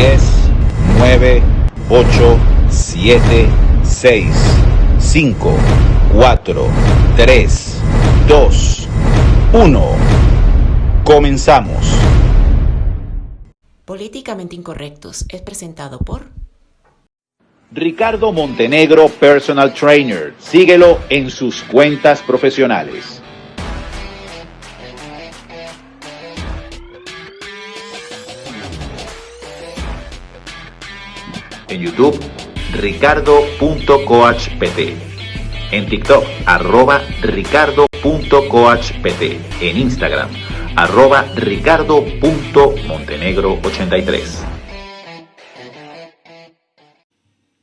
10, 9, 8, 7, 6, 5, 4, 3, 2, 1. Comenzamos. Políticamente Incorrectos es presentado por Ricardo Montenegro Personal Trainer. Síguelo en sus cuentas profesionales. En YouTube, ricardo.coachpt. En TikTok, arroba ricardo.coachpt. En Instagram, arroba ricardo.montenegro83.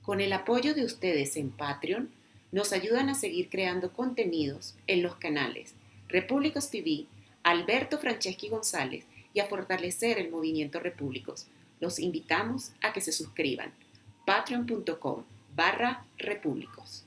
Con el apoyo de ustedes en Patreon, nos ayudan a seguir creando contenidos en los canales Repúblicos TV, Alberto Franceschi González y a fortalecer el movimiento Repúblicos. Los invitamos a que se suscriban. patreon.com barra repúblicos.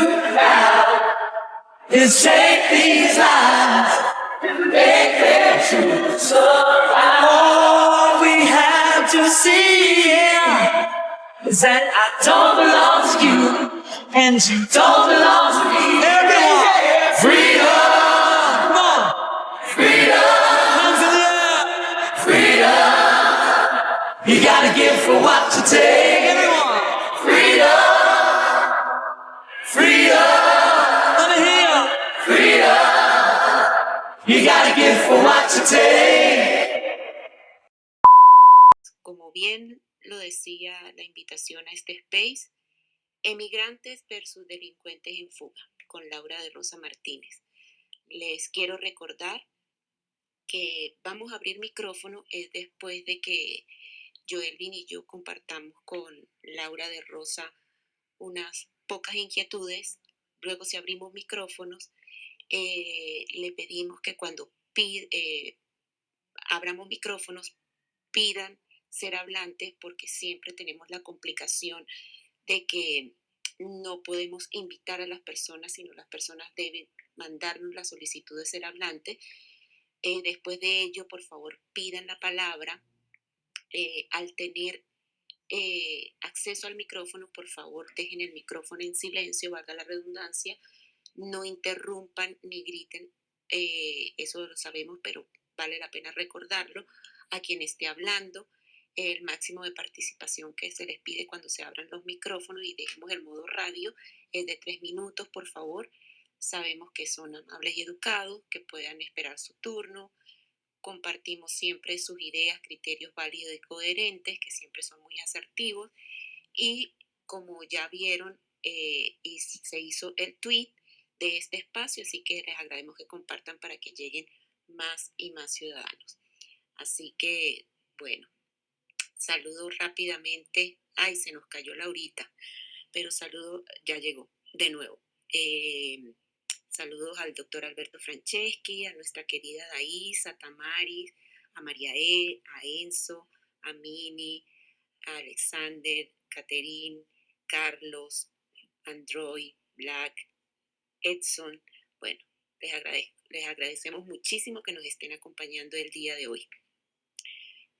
is take these lives and make them true. Survive. All we have to see yeah, is that I Don't belong to you. and you Don't belong to me. Everyone. Freedom. Come on. Freedom. Hands in the air. Freedom. You gotta give for what you take. Everyone. Freedom. Freedom. You gotta give for what you. Como bien lo decía la invitación a este space, emigrantes versus delincuentes en fuga, con Laura de Rosa Martínez. Les quiero recordar que vamos a abrir micrófono es después de que Joelvin y yo compartamos con Laura de Rosa unas pocas inquietudes. Luego si abrimos micrófonos, eh, le pedimos que cuando pi- eh, abramos micrófonos pidan ser hablantes porque siempre tenemos la complicación de que no podemos invitar a las personas, sino las personas deben mandarnos la solicitud de ser hablante. Eh, después de ello, por favor, pidan la palabra. Eh, al tener eh, acceso al micrófono, por favor, dejen el micrófono en silencio, valga la redundancia, no interrumpan ni griten, eh, eso lo sabemos, pero vale la pena recordarlo a quien esté hablando, el máximo de participación que se les pide cuando se abran los micrófonos y dejemos el modo radio es de tres minutos, por favor. Sabemos que son amables y educados, que puedan esperar su turno. Compartimos siempre sus ideas, criterios válidos y coherentes, que siempre son muy asertivos. Y como ya vieron, eh, y se hizo el tweet de este espacio, así que les agradecemos que compartan para que lleguen más y más ciudadanos. Así que, bueno, saludo rápidamente. Ay, se nos cayó Laurita, pero saludo, ya llegó de nuevo. Eh, saludos al doctor Alberto Franceschi, a nuestra querida Daís, a Tamaris, a María E, a Enzo, a Mini, a Alexander, Caterín, Carlos, Android, Black, Edson. Bueno, les, agradezco, les agradecemos muchísimo que nos estén acompañando el día de hoy.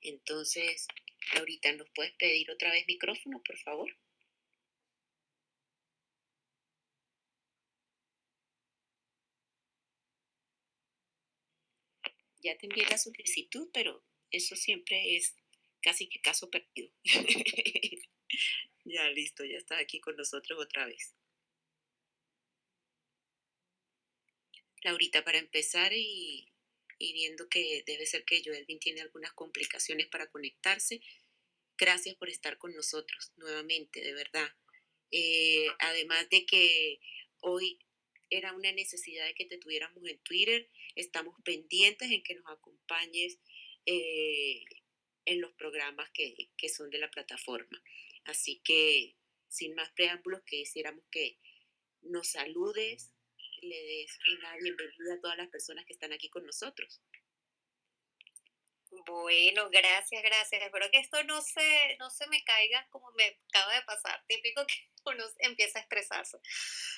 Entonces, ahorita ¿nos puedes pedir otra vez micrófono, por favor? Ya te envié la solicitud, pero eso siempre es casi que caso perdido. ya listo, ya está aquí con nosotros otra vez. Laurita, para empezar y, viendo que debe ser que Joelvin tiene algunas complicaciones para conectarse, gracias por estar con nosotros nuevamente, de verdad. Eh, además de que hoy era una necesidad de que te tuviéramos en Twitter, estamos pendientes en que nos acompañes eh, en los programas que, que son de la plataforma. Así que, sin más preámbulos, que quisiéramos que nos saludes, le des una bienvenida a todas las personas que están aquí con nosotros. Bueno, gracias, gracias. Espero que esto no se, no se me caiga como me acaba de pasar. Típico que uno empieza a estresarse.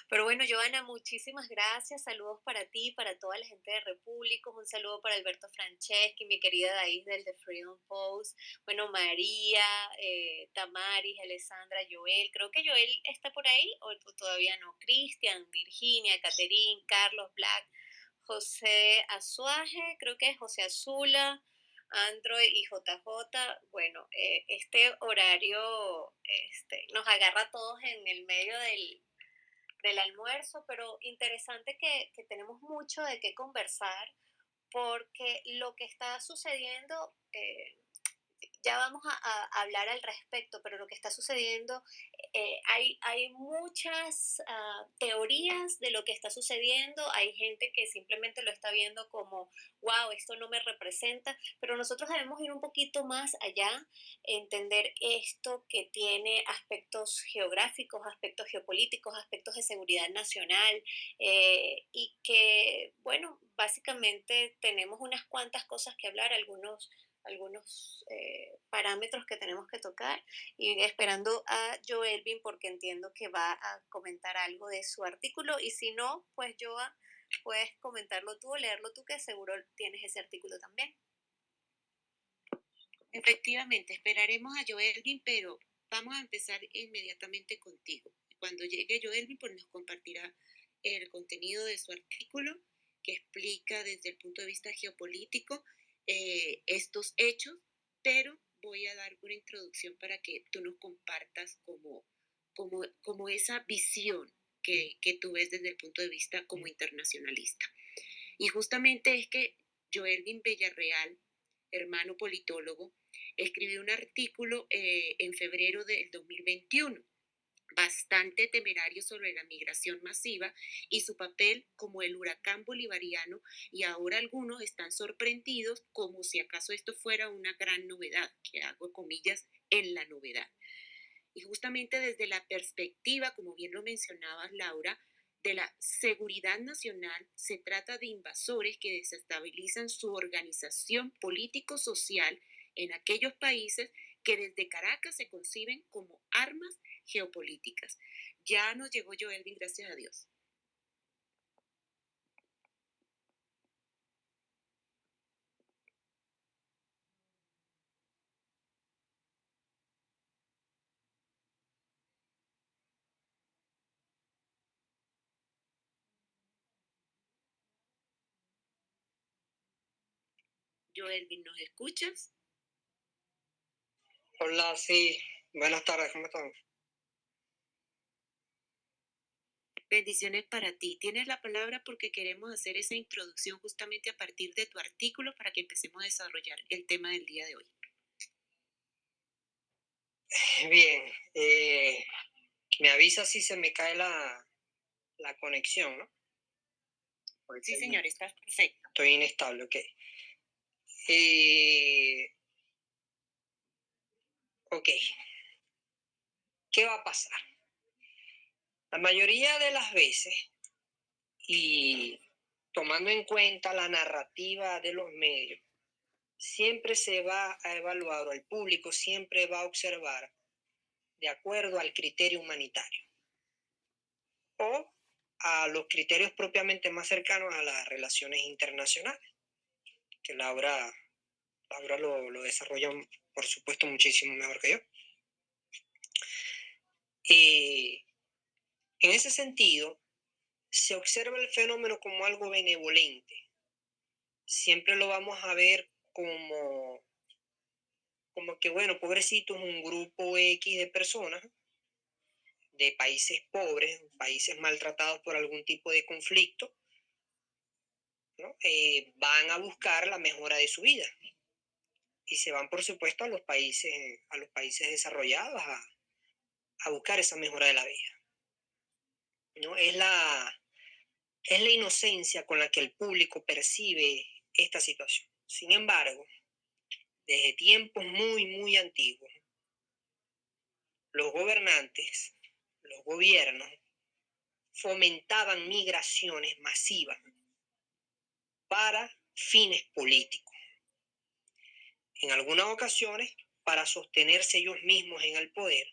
Pero bueno, Joana, muchísimas gracias. Saludos para ti, para toda la gente de Repúblicos. Un saludo para Alberto Franceschi, mi querida Daís del The Freedom Post. Bueno, María, eh, Tamaris, Alessandra, Joel. Creo que Joel está por ahí o todavía no. Cristian, Virginia, Caterín, Carlos Black, José Azuaje, creo que es José Azula. Android y JJ, bueno, eh, este horario este, nos agarra a todos en el medio del, almuerzo, pero interesante que, tenemos mucho de qué conversar porque lo que está sucediendo eh, ya vamos a, hablar al respecto, pero lo que está sucediendo, eh, hay, hay muchas ah, teorías de lo que está sucediendo, hay gente que simplemente lo está viendo como, wow, esto no me representa, pero nosotros debemos ir un poquito más allá, entender esto que tiene aspectos geográficos, aspectos geopolíticos, aspectos de seguridad nacional, eh, y que, bueno, básicamente tenemos unas cuantas cosas que hablar, algunos algunos eh, parámetros que tenemos que tocar y esperando a Joelvin porque entiendo que va a comentar algo de su artículo y si no, pues Joa, puedes comentarlo tú o leerlo tú que seguro tienes ese artículo también. Efectivamente, esperaremos a Joelvin, pero vamos a empezar inmediatamente contigo. Cuando llegue Joelvin, pues nos compartirá el contenido de su artículo que explica desde el punto de vista geopolítico eh, estos hechos, pero voy a dar una introducción para que tú nos compartas como, como, como esa visión que, que tú ves desde el punto de vista como internacionalista. Y justamente es que Joelvin Villarreal, hermano politólogo, escribió un artículo eh, en febrero del 2021 bastante temerario sobre la migración masiva y su papel como el huracán bolivariano y ahora algunos están sorprendidos como si acaso esto fuera una gran novedad, que hago comillas en la novedad. Y justamente desde la perspectiva, como bien lo mencionabas Laura, de la seguridad nacional, se trata de invasores que desestabilizan su organización político-social en aquellos países que desde Caracas se conciben como armas geopolíticas. Ya nos llegó Joelvin, gracias a Dios. Joelvin, ¿nos escuchas? Hola, sí. Buenas tardes, ¿cómo están? Bendiciones para ti. Tienes la palabra porque queremos hacer esa introducción justamente a partir de tu artículo para que empecemos a desarrollar el tema del día de hoy. Bien, eh, me avisa si se me cae la, la conexión, ¿no? sí, señor, estás perfecto. Estoy inestable, ok. Eh, ok. ¿Qué va a pasar? La mayoría de las veces, y tomando en cuenta la narrativa de los medios, siempre se va a evaluar, o el público siempre va a observar de acuerdo al criterio humanitario o a los criterios propiamente más cercanos a las relaciones internacionales, que Laura, Laura lo, lo desarrolla, por supuesto, muchísimo mejor que yo. Y en ese sentido, se observa el fenómeno como algo benevolente, siempre lo vamos a ver como, como que, bueno, pobrecitos, un grupo X de personas de países pobres, países maltratados por algún tipo de conflicto, eh, van a buscar la mejora de su vida y se van, por supuesto, a los países, a los países desarrollados a, buscar esa mejora de la vida. ¿no? Es, la, es la inocencia con la que el público percibe esta situación. Sin embargo, desde tiempos muy, muy antiguos, los gobernantes, los gobiernos, fomentaban migraciones masivas para fines políticos. En algunas ocasiones para sostenerse ellos mismos en el poder,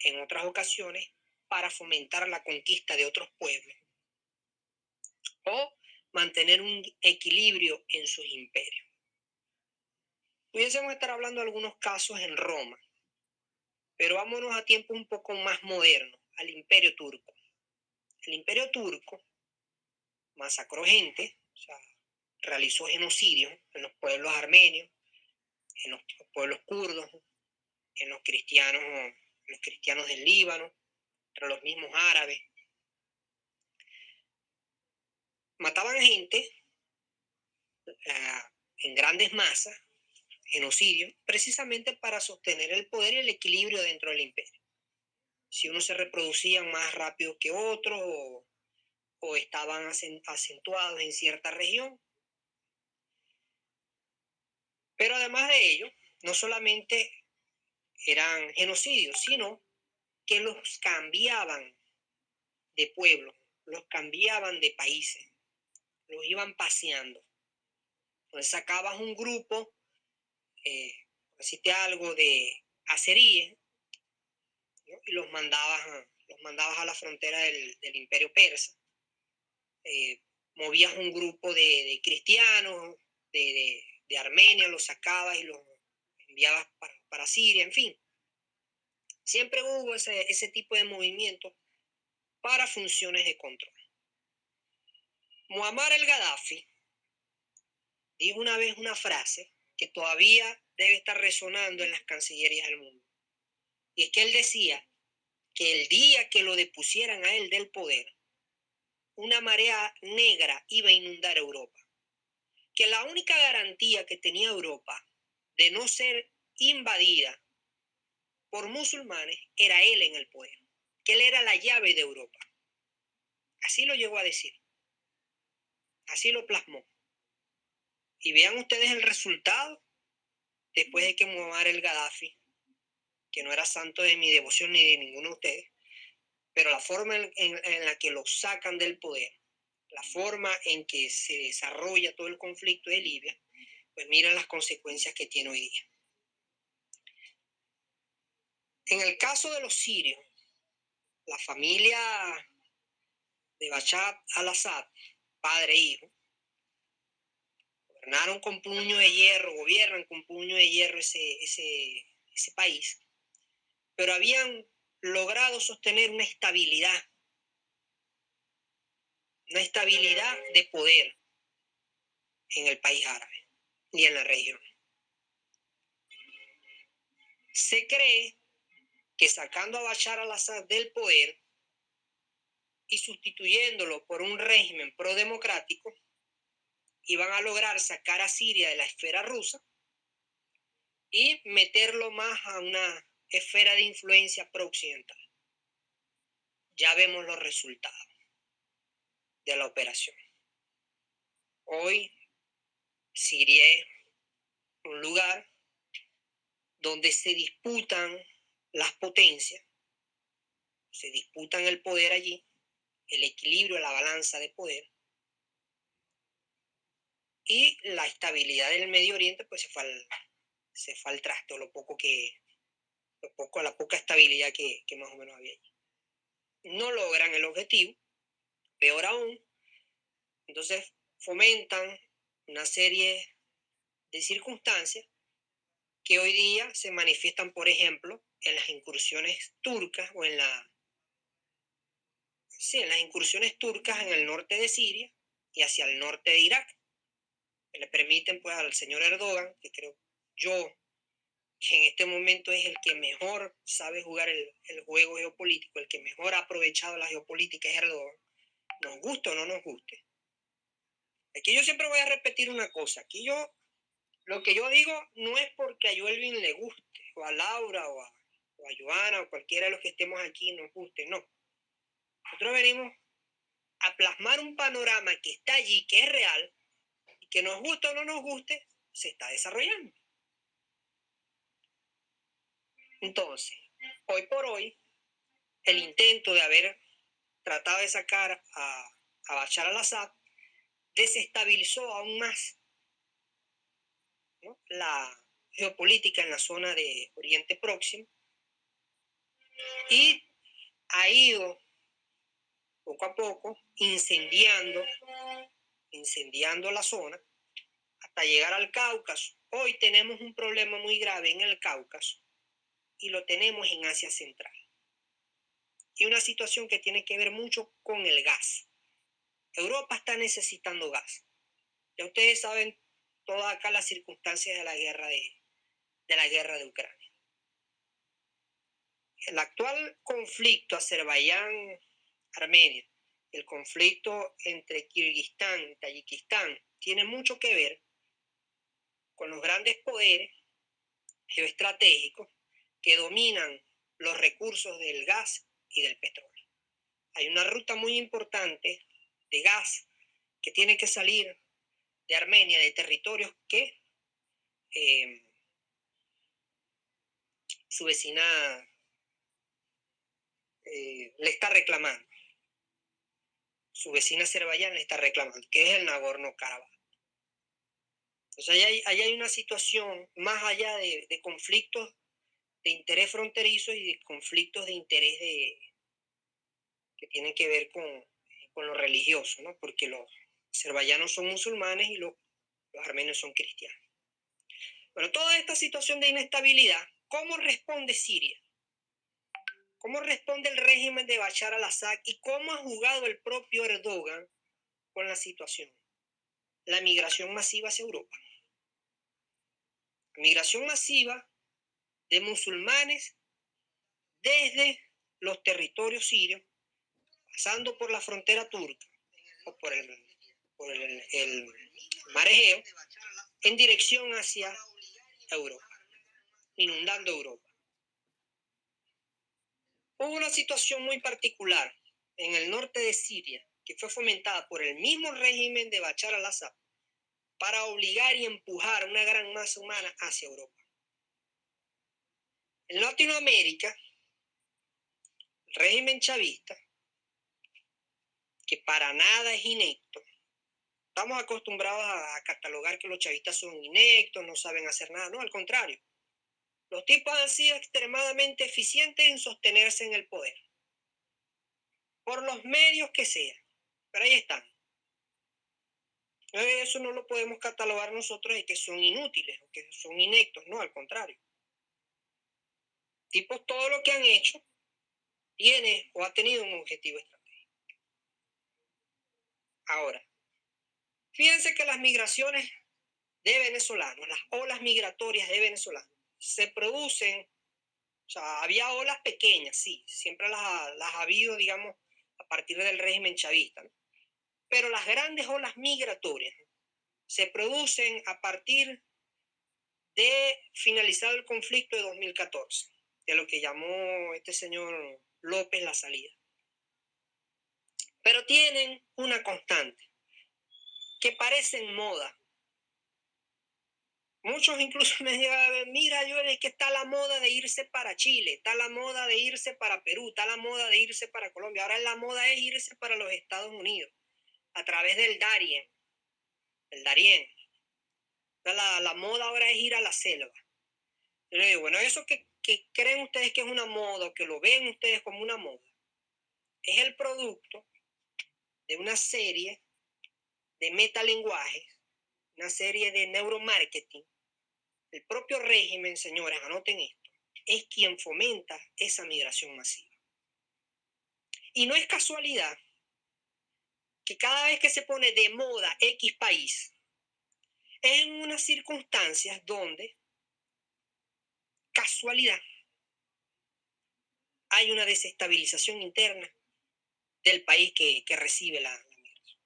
en otras ocasiones para fomentar la conquista de otros pueblos o mantener un equilibrio en sus imperios. Pudiésemos estar hablando de algunos casos en Roma, pero vámonos a tiempos un poco más modernos, al imperio turco. El imperio turco masacró gente, realizó genocidios en los pueblos armenios, en los pueblos kurdos, en los cristianos, los cristianos del Líbano, entre los mismos árabes. Mataban gente en grandes masas, genocidio, precisamente para sostener el poder y el equilibrio dentro del imperio. Si unos se reproducían más rápido que otros o, o estaban acentuados en cierta región. Pero además de ello, no solamente eran genocidios, sino que los cambiaban de pueblo, los cambiaban de países, los iban paseando. Entonces sacabas un grupo, eh, algo de aceríes, y los mandabas, a, los mandabas a la frontera del, imperio persa. Eh, movías un grupo de, cristianos, de, Armenia, los sacabas y los enviabas para, para Siria, en fin. Siempre hubo ese, ese tipo de movimiento para funciones de control. Muammar el Gaddafi dijo una vez una frase que todavía debe estar resonando en las cancillerías del mundo. Y es que él decía que el día que lo depusieran a él del poder, una marea negra iba a inundar Europa. Que la única garantía que tenía Europa de no ser invadida por musulmanes era él en el poder, que él era la llave de Europa. Así lo llegó a decir. Así lo plasmó. Y vean ustedes el resultado después de que Muammar el Gaddafi, que no era santo de mi devoción ni de ninguno de ustedes, pero la forma en, en la que lo sacan del poder, la forma en que se desarrolla todo el conflicto de Libia, pues miren las consecuencias que tiene hoy día. En el caso de los sirios, la familia de Bachar al-Assad, padre e hijo, gobernaron con puño de hierro, gobiernan con puño de hierro ese, ese, ese país, pero habían logrado sostener una estabilidad, una estabilidad de poder en el país árabe y en la región. Se cree que sacando a Bashar al-Assad del poder y sustituyéndolo por un régimen pro-democrático, iban a lograr sacar a Siria de la esfera rusa y meterlo más a una esfera de influencia pro-occidental. Ya vemos los resultados de la operación. Hoy Siria es un lugar donde se disputan las potencias, se disputan el poder allí, el equilibrio, la balanza de poder, y la estabilidad del Medio Oriente, pues se fue al, se fue al lo poco que, lo poco, la poca estabilidad que, que más o menos había allí. No logran el objetivo, peor aún, entonces fomentan una serie de circunstancias que hoy día se manifiestan, por ejemplo, en las incursiones turcas o en la sí, en las incursiones turcas en el norte de Siria y hacia el norte de Irak. que le permiten pues al señor Erdogan, que creo yo que en este momento es el que mejor sabe jugar el, el juego geopolítico, el que mejor ha aprovechado la geopolítica es Erdogan, nos guste o no nos guste. Aquí yo siempre voy a repetir una cosa, aquí yo, lo que yo digo no es porque a Joelvin le guste, o a Laura, o a, o a Joana, o cualquiera de los que estemos aquí nos guste, no. Nosotros venimos a plasmar un panorama que está allí, que es real, y que nos guste o no nos guste, se está desarrollando. Entonces, hoy por hoy, el intento de haber tratado de sacar a, a Bashar al-Assad desestabilizó aún más la geopolítica en la zona de Oriente Próximo y ha ido poco a poco incendiando, incendiando la zona hasta llegar al Cáucaso. Hoy tenemos un problema muy grave en el Cáucaso y lo tenemos en Asia Central. Y una situación que tiene que ver mucho con el gas. Europa está necesitando gas. Ya ustedes saben todas acá las circunstancias de la guerra de, de la guerra de Ucrania. El actual conflicto Azerbaiyán-Armenia, el conflicto entre Kirguistán y Tayikistán, tiene mucho que ver con los grandes poderes geoestratégicos que dominan los recursos del gas y del petróleo. Hay una ruta muy importante de gas que tiene que salir de Armenia, de territorios que eh, su vecina eh, le está reclamando. Su vecina Azerbaiyán le está reclamando, que es el Nagorno-Karabaj. Entonces, ahí hay, hay, una situación más allá de, de conflictos de interés fronterizo y de conflictos de interés de, que tienen que ver con, con lo religioso, ¿no? porque los azerbaiyanos son musulmanes y los, los armenios son cristianos. Bueno, toda esta situación de inestabilidad, ¿cómo responde Siria? ¿Cómo responde el régimen de Bashar al-Assad y cómo ha jugado el propio Erdogan con la situación? La migración masiva hacia Europa. migración masiva de musulmanes desde los territorios sirios, pasando por la frontera turca o por el, por mar en dirección hacia Europa, inundando Europa. Hubo una situación muy particular en el norte de Siria que fue fomentada por el mismo régimen de Bachar al-Assad para obligar y empujar una gran masa humana hacia Europa. En Latinoamérica, el régimen chavista, que para nada es inecto, estamos acostumbrados a, catalogar que los chavistas son inectos, no saben hacer nada, no, al contrario. Los tipos han sido extremadamente eficientes en sostenerse en el poder, por los medios que sean, pero ahí están. Eso no lo podemos catalogar nosotros de que son inútiles o que son inectos, no, al contrario tipos todo lo que han hecho tiene o ha tenido un objetivo estratégico. Ahora, fíjense que las migraciones de venezolanos, las olas migratorias de venezolanos, se producen, o sea, había olas pequeñas, sí, siempre las, las ha habido, digamos, a partir del régimen chavista, pero las grandes olas migratorias se producen a partir de finalizar el conflicto de 2014 de lo que llamó este señor López la salida. Pero tienen una constante, que parecen moda. Muchos incluso me llegan mira, yo es que está la moda de irse para Chile, está la moda de irse para Perú, está la moda de irse para Colombia, ahora la moda es irse para los Estados Unidos, a través del Darien, el Darien. La, la moda ahora es ir a la selva. Yo le digo, bueno, eso que que creen ustedes que es una moda que lo ven ustedes como una moda, es el producto de una serie de metalenguajes, una serie de neuromarketing. El propio régimen, señores, anoten esto, es quien fomenta esa migración masiva. Y no es casualidad que cada vez que se pone de moda X país, es en unas circunstancias donde, casualidad, hay una desestabilización interna del país que, recibe la, migración,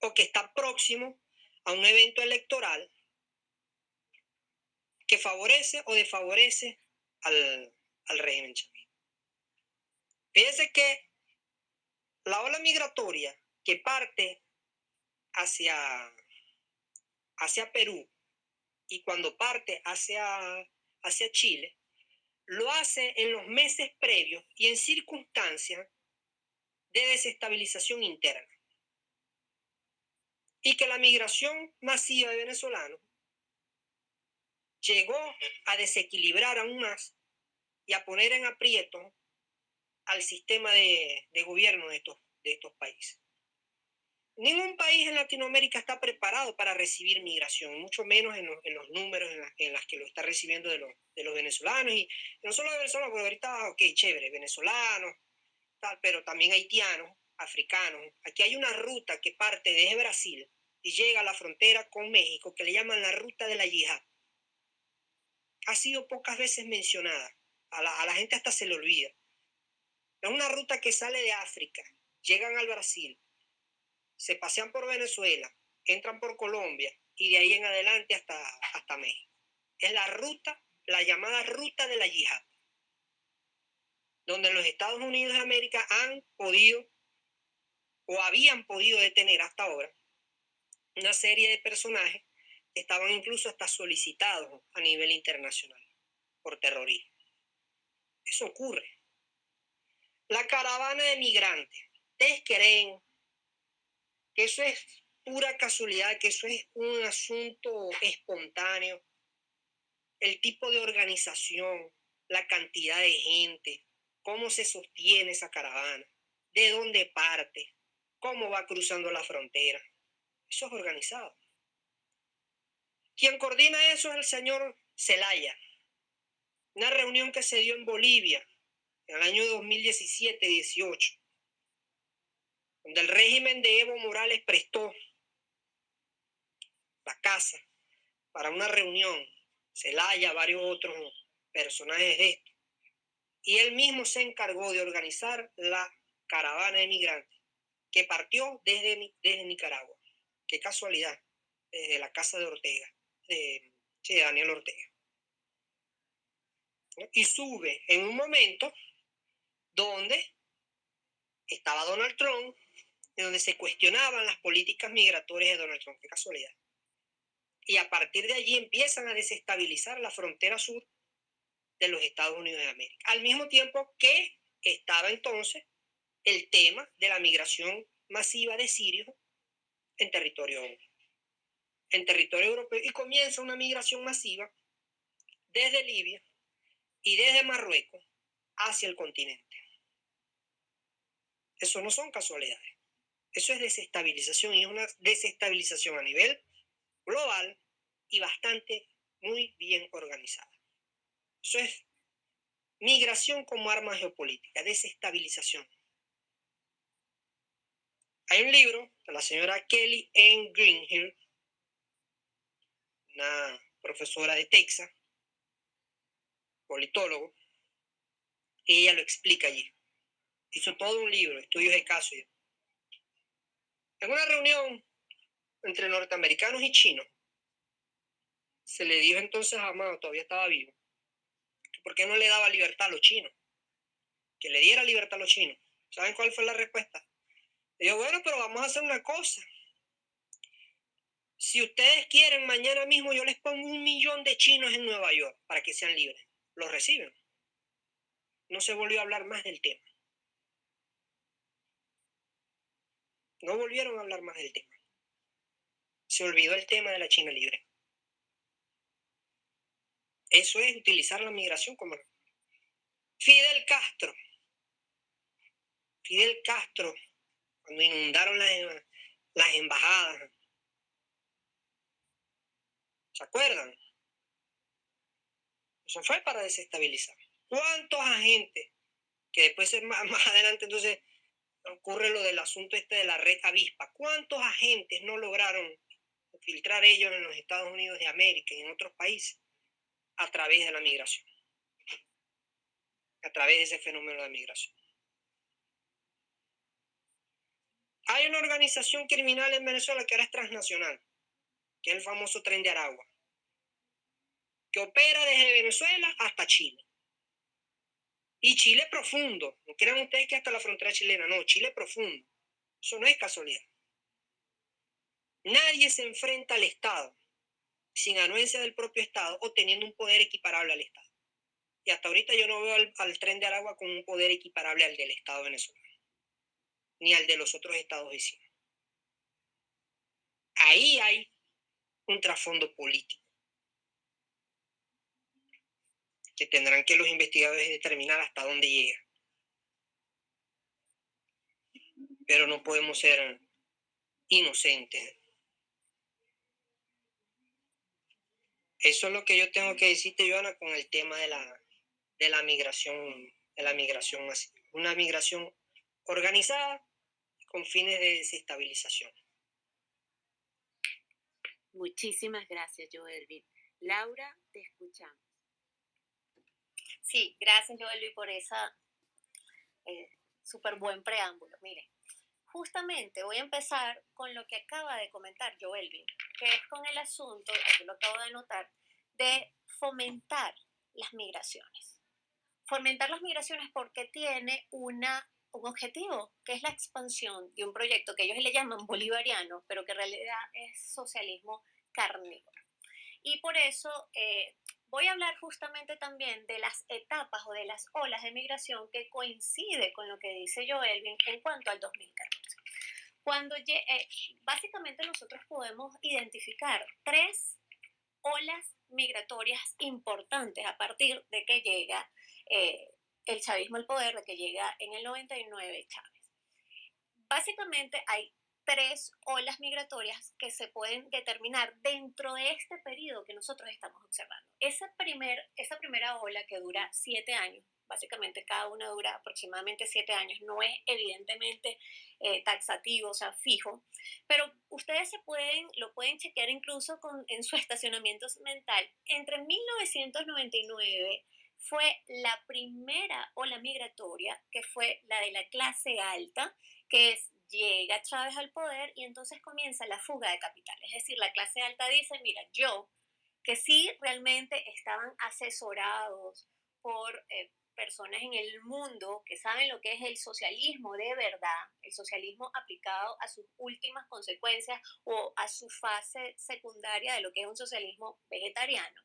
o que está próximo a un evento electoral que favorece o desfavorece al, al régimen chavista. Fíjense que la ola migratoria que parte hacia, hacia Perú y cuando parte hacia, hacia Chile, lo hace en los meses previos y en circunstancias de desestabilización interna. Y que la migración masiva de venezolanos llegó a desequilibrar aún más y a poner en aprieto al sistema de, gobierno de estos, de estos países. Ningún país en Latinoamérica está preparado para recibir migración, mucho menos en, los números en, las que lo está recibiendo de los, de los venezolanos. Y no solo de venezolanos, porque ahorita, ok, chévere, venezolanos, tal, pero también haitianos, africanos. Aquí hay una ruta que parte desde Brasil y llega a la frontera con México, que le llaman la ruta de la yihad. Ha sido pocas veces mencionada. A la, a la gente hasta se le olvida. Es una ruta que sale de África, llegan al Brasil, se pasean por Venezuela, entran por Colombia y de ahí en adelante hasta, hasta México. Es la ruta, la llamada ruta de la yihad, donde los Estados Unidos de América han podido o habían podido detener hasta ahora una serie de personajes que estaban incluso hasta solicitados a nivel internacional por terrorismo. Eso ocurre. La caravana de migrantes. ¿Ustedes creen que eso es pura casualidad, que eso es un asunto espontáneo, el tipo de organización, la cantidad de gente, cómo se sostiene esa caravana, de dónde parte, cómo va cruzando la frontera. Eso es organizado. Quien coordina eso es el señor Zelaya. Una reunión que se dio en Bolivia en el año 2017-18 donde el régimen de Evo Morales prestó la casa para una reunión, Celaya, varios otros personajes de esto, y él mismo se encargó de organizar la caravana de migrantes que partió desde, desde Nicaragua. Qué casualidad, desde la casa de Ortega, de, de Daniel Ortega. Y sube en un momento donde estaba Donald Trump en donde se cuestionaban las políticas migratorias de Donald Trump. Qué casualidad. Y a partir de allí empiezan a desestabilizar la frontera sur de los Estados Unidos de América. Al mismo tiempo que estaba entonces el tema de la migración masiva de sirios en territorio, en territorio europeo y comienza una migración masiva desde Libia y desde Marruecos hacia el continente. Eso no son casualidades. Eso es desestabilización y es una desestabilización a nivel global y bastante muy bien organizada. Eso es migración como arma geopolítica, desestabilización. Hay un libro de la señora Kelly N. Greenhill, una profesora de Texas, politólogo, y ella lo explica allí. Hizo todo un libro, estudios de caso. En una reunión entre norteamericanos y chinos, se le dijo entonces a Amado, todavía estaba vivo, por qué no le daba libertad a los chinos, que le diera libertad a los chinos. ¿Saben cuál fue la respuesta? Le dijo, bueno, pero vamos a hacer una cosa. Si ustedes quieren, mañana mismo yo les pongo un millón de chinos en Nueva York para que sean libres. Los reciben. No se volvió a hablar más del tema. No volvieron a hablar más del tema. Se olvidó el tema de la China libre. Eso es utilizar la migración como... Fidel Castro. Fidel Castro, cuando inundaron las, las embajadas. ¿Se acuerdan? Eso fue para desestabilizar. ¿Cuántos agentes? Que después más, más adelante entonces ocurre lo del asunto este de la red avispa. ¿Cuántos agentes no lograron filtrar ellos en los Estados Unidos de América y en otros países a través de la migración, a través de ese fenómeno de migración. Hay una organización criminal en Venezuela que ahora es transnacional, que es el famoso Tren de Aragua, que opera desde Venezuela hasta Chile. Y Chile profundo, no crean ustedes que hasta la frontera chilena, no, Chile profundo. Eso no es casualidad. Nadie se enfrenta al Estado sin anuencia del propio Estado o teniendo un poder equiparable al Estado. Y hasta ahorita yo no veo al, tren de Aragua con un poder equiparable al del Estado venezolano, ni al de los otros estados vecinos. Ahí hay un trasfondo político que tendrán que los investigadores determinar hasta dónde llega. Pero no podemos ser inocentes Eso es lo que yo tengo que decirte, Joana, con el tema de la, de la migración, de la migración Una migración organizada con fines de desestabilización. Muchísimas gracias, Joelvin. Laura, te escuchamos. Sí, gracias, Joelvin, por esa eh, súper buen preámbulo. Mire, justamente voy a empezar con lo que acaba de comentar Joelvin, que es con el asunto, aquí lo acabo de anotar, de fomentar las migraciones. Fomentar las migraciones porque tiene una, un objetivo, que es la expansión de un proyecto que ellos le llaman bolivariano, pero que en realidad es socialismo carnívoro. Y por eso eh, voy a hablar justamente también de las etapas o de las olas de migración que coincide con lo que dice Joelvin en cuanto al 2014. Cuando eh, básicamente nosotros podemos identificar tres olas migratorias importantes a partir de que llega eh, el chavismo al poder, de que llega en el 99 Chávez. Básicamente hay tres olas migratorias que se pueden determinar dentro de este periodo que nosotros estamos observando. Esa, primer, esa primera ola que dura siete años, básicamente cada una dura aproximadamente siete años, no es evidentemente eh, taxativo, o sea, fijo, pero ustedes se pueden, lo pueden chequear incluso con, en su estacionamiento mental. Entre 1999 fue la primera ola migratoria, que fue la de la clase alta, que es llega Chávez al poder y entonces comienza la fuga de capital. Es decir, la clase alta dice, mira, yo, que sí realmente estaban asesorados por eh, personas en el mundo que saben lo que es el socialismo de verdad, el socialismo aplicado a sus últimas consecuencias o a su fase secundaria de lo que es un socialismo vegetariano.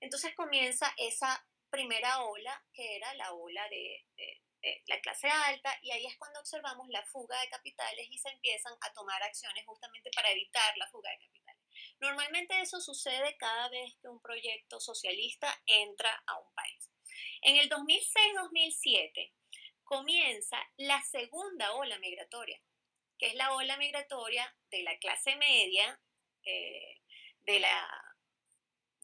Entonces comienza esa primera ola, que era la ola de eh, la clase alta y ahí es cuando observamos la fuga de capitales y se empiezan a tomar acciones justamente para evitar la fuga de capitales. Normalmente eso sucede cada vez que un proyecto socialista entra a un país. En el 2006-2007 comienza la segunda ola migratoria, que es la ola migratoria de la clase media, eh, de, la,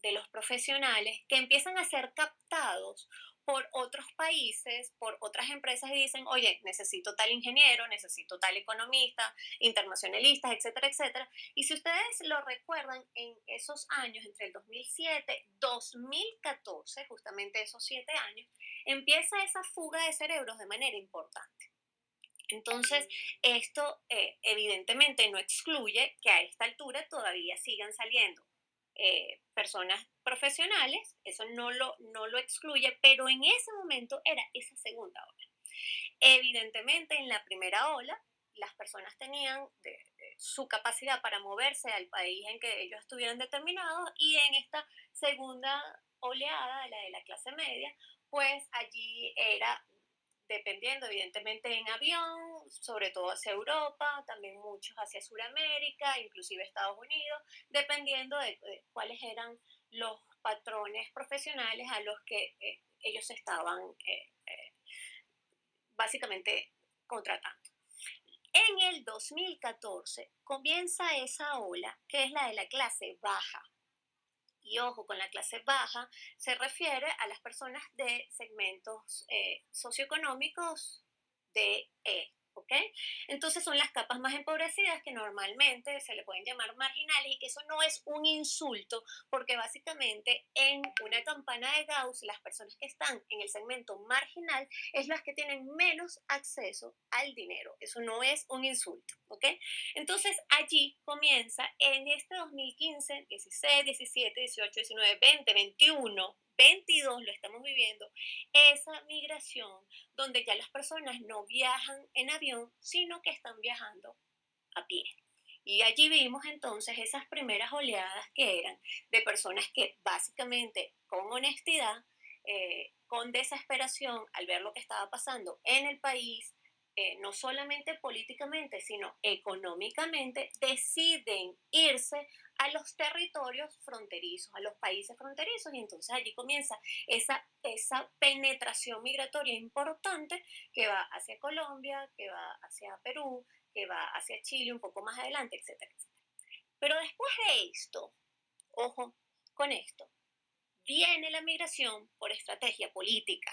de los profesionales, que empiezan a ser captados por otros países, por otras empresas y dicen, oye, necesito tal ingeniero, necesito tal economista, internacionalistas, etcétera, etcétera. Y si ustedes lo recuerdan, en esos años, entre el 2007 2014, justamente esos siete años, empieza esa fuga de cerebros de manera importante. Entonces, esto eh, evidentemente no excluye que a esta altura todavía sigan saliendo eh, personas profesionales, eso no lo, no lo excluye, pero en ese momento era esa segunda ola. Evidentemente, en la primera ola, las personas tenían su capacidad para moverse al país en que ellos estuvieran determinados y en esta segunda oleada, la de la clase media, pues allí era dependiendo evidentemente en avión, sobre todo hacia Europa, también muchos hacia Sudamérica, inclusive Estados Unidos, dependiendo de, cuáles eran los patrones profesionales a los que eh, ellos estaban eh, eh, básicamente contratando. En el 2014 comienza esa ola que es la de la clase baja, y ojo, con la clase baja se refiere a las personas de segmentos eh, socioeconómicos de E, ¿ok? Entonces son las capas más empobrecidas que normalmente se le pueden llamar marginales y que eso no es un insulto porque básicamente en una campana de Gauss las personas que están en el segmento marginal es las que tienen menos acceso al dinero. Eso no es un insulto, ¿ok? Entonces allí comienza en este 2015, 16, 17, 18, 19, 20, 21, 22 lo estamos viviendo, esa migración donde ya las personas no viajan en avión, sino que están viajando a pie. Y allí vimos entonces esas primeras oleadas que eran de personas que básicamente con honestidad, eh, con desesperación al ver lo que estaba pasando en el país, eh, no solamente políticamente, sino económicamente, deciden irse a los territorios fronterizos, a los países fronterizos, y entonces allí comienza esa, esa penetración migratoria importante que va hacia Colombia, que va hacia Perú, que va hacia Chile un poco más adelante, etcétera, etcétera. Pero después de esto, ojo con esto, viene la migración por estrategia política,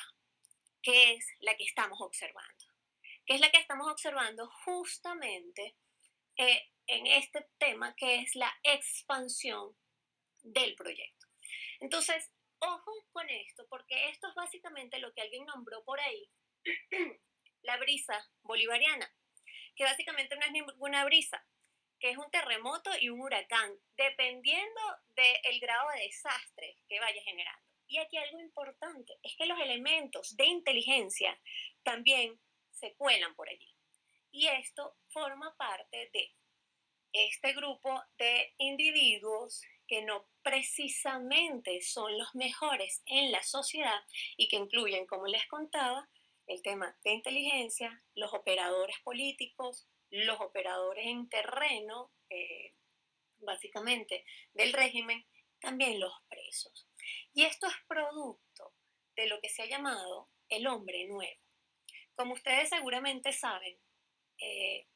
que es la que estamos observando, es la que estamos observando justamente eh, en este tema que es la expansión del proyecto. Entonces, ojo con esto, porque esto es básicamente lo que alguien nombró por ahí, la brisa bolivariana, que básicamente no es ninguna brisa, que es un terremoto y un huracán, dependiendo del grado de desastre que vaya generando. Y aquí algo importante es que los elementos de inteligencia también se cuelan por allí. Y esto forma parte de este grupo de individuos que no precisamente son los mejores en la sociedad y que incluyen, como les contaba, el tema de inteligencia, los operadores políticos, los operadores en terreno, eh, básicamente del régimen, también los presos. Y esto es producto de lo que se ha llamado el hombre nuevo. Como ustedes seguramente saben, eh,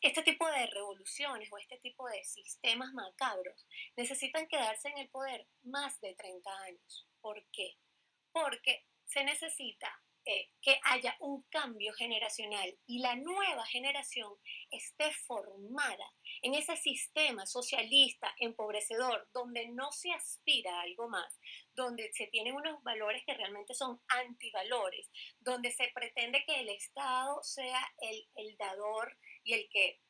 este tipo de revoluciones o este tipo de sistemas macabros necesitan quedarse en el poder más de 30 años. ¿Por qué? Porque se necesita eh, que haya un cambio generacional y la nueva generación esté formada en ese sistema socialista empobrecedor donde no se aspira a algo más, donde se tienen unos valores que realmente son antivalores, donde se pretende que el Estado sea el, el dador y el que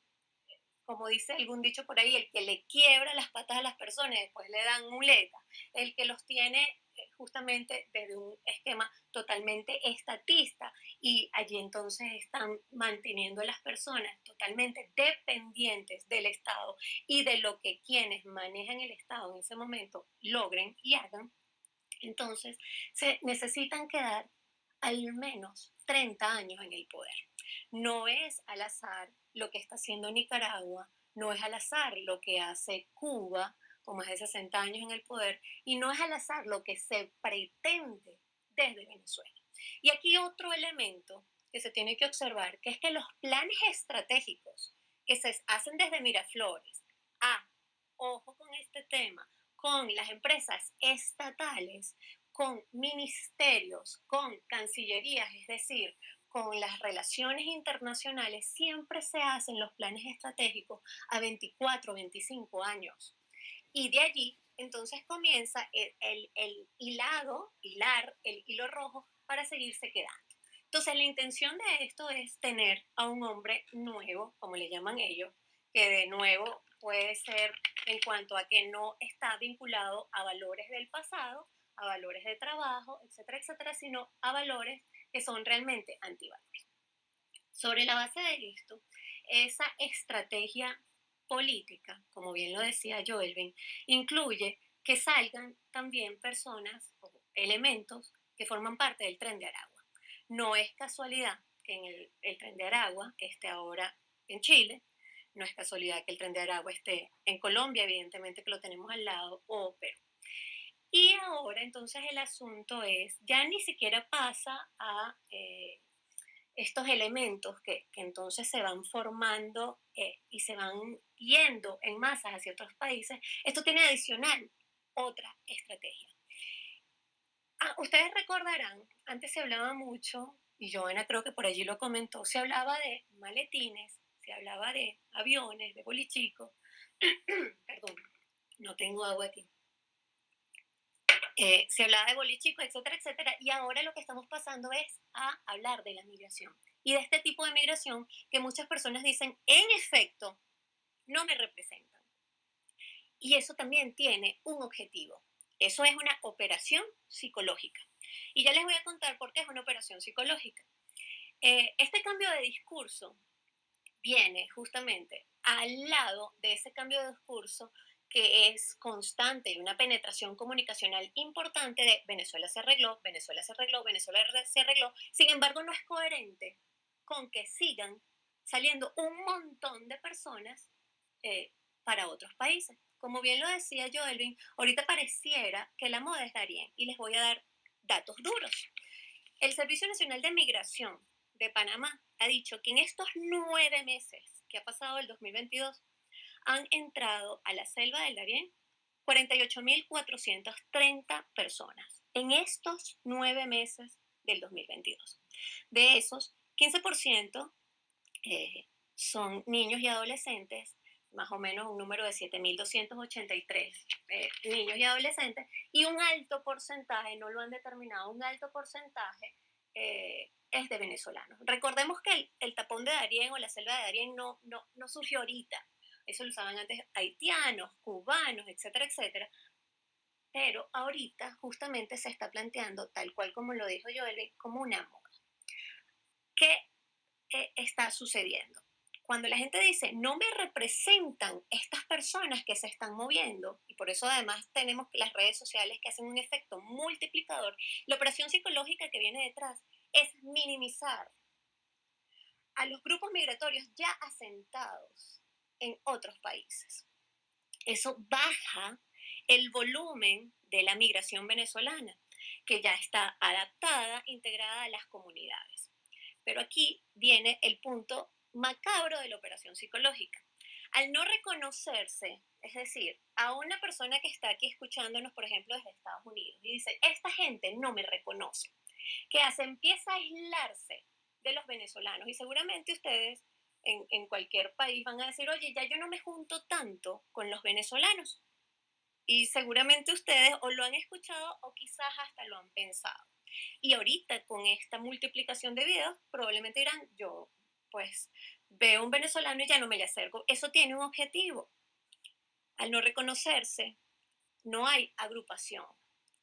como dice algún dicho por ahí, el que le quiebra las patas a las personas, después le dan muleta, el que los tiene justamente desde un esquema totalmente estatista y allí entonces están manteniendo a las personas totalmente dependientes del Estado y de lo que quienes manejan el Estado en ese momento logren y hagan, entonces se necesitan quedar al menos 30 años en el poder. No es al azar lo que está haciendo Nicaragua, no es al azar lo que hace Cuba, con más de 60 años en el poder, y no es al azar lo que se pretende desde Venezuela. Y aquí otro elemento que se tiene que observar, que es que los planes estratégicos que se hacen desde Miraflores, a, ojo con este tema, con las empresas estatales, con ministerios, con cancillerías, es decir, con las relaciones internacionales, siempre se hacen los planes estratégicos a 24, 25 años. Y de allí entonces comienza el, el, hilado, hilar, el hilo rojo para seguirse quedando. Entonces la intención de esto es tener a un hombre nuevo, como le llaman ellos, que de nuevo puede ser en cuanto a que no está vinculado a valores del pasado, a valores de trabajo, etcétera, etcétera, sino a valores que son realmente antivalores. Sobre la base de esto, esa estrategia política, como bien lo decía Joelvin, incluye que salgan también personas o elementos que forman parte del tren de Aragua. No es casualidad que en el, tren de Aragua esté ahora en Chile, no es casualidad que el tren de Aragua esté en Colombia, evidentemente que lo tenemos al lado, o Perú. Y ahora entonces el asunto es, ya ni siquiera pasa a eh, estos elementos que, entonces se van formando eh, y se van yendo en masas hacia otros países, esto tiene adicional otra estrategia. Ah, ustedes recordarán, antes se hablaba mucho y Joana creo que por allí lo comentó, se hablaba de maletines, se hablaba de aviones, de bolichicos, perdón, no tengo agua aquí. Eh, se hablaba de bolichicos, etcétera, etcétera, y ahora lo que estamos pasando es a hablar de la migración y de este tipo de migración que muchas personas dicen, en efecto, no me representan. Y eso también tiene un objetivo. Eso es una operación psicológica. Y ya les voy a contar por qué es una operación psicológica. Eh, este cambio de discurso viene justamente al lado de ese cambio de discurso que es constante y una penetración comunicacional importante de Venezuela se arregló, Venezuela se arregló, Venezuela se arregló. Sin embargo, no es coherente con que sigan saliendo un montón de personas eh, para otros países. Como bien lo decía Joelvin, ahorita pareciera que la moda es Darien y les voy a dar datos duros. El Servicio Nacional de Migración de Panamá ha dicho que en estos nueve meses que ha pasado el 2022, han entrado a la selva del Darién 48.430 personas en estos nueve meses del 2022. De esos, 15% eh, son niños y adolescentes, más o menos un número de 7.283 eh, niños y adolescentes, y un alto porcentaje, no lo han determinado, un alto porcentaje eh, es de venezolanos. Recordemos que el, el, tapón de Darién o la selva de Darién no, no, no surgió ahorita, eso lo usaban antes haitianos, cubanos, etcétera, etcétera. Pero ahorita justamente se está planteando, tal cual como lo dijo Joel, como una moda. ¿Qué eh, está sucediendo? Cuando la gente dice, no me representan estas personas que se están moviendo, y por eso además tenemos las redes sociales que hacen un efecto multiplicador, la operación psicológica que viene detrás es minimizar a los grupos migratorios ya asentados en otros países. Eso baja el volumen de la migración venezolana, que ya está adaptada, integrada a las comunidades. Pero aquí viene el punto macabro de la operación psicológica. Al no reconocerse, es decir, a una persona que está aquí escuchándonos, por ejemplo, desde Estados Unidos, y dice, esta gente no me reconoce, ¿qué hace? Empieza a aislarse de los venezolanos. Y seguramente ustedes en, cualquier país van a decir, oye, ya yo no me junto tanto con los venezolanos. Y seguramente ustedes o lo han escuchado o quizás hasta lo han pensado. Y ahorita con esta multiplicación de videos, probablemente dirán, yo pues veo un venezolano y ya no me le acerco. Eso tiene un objetivo. Al no reconocerse, no hay agrupación.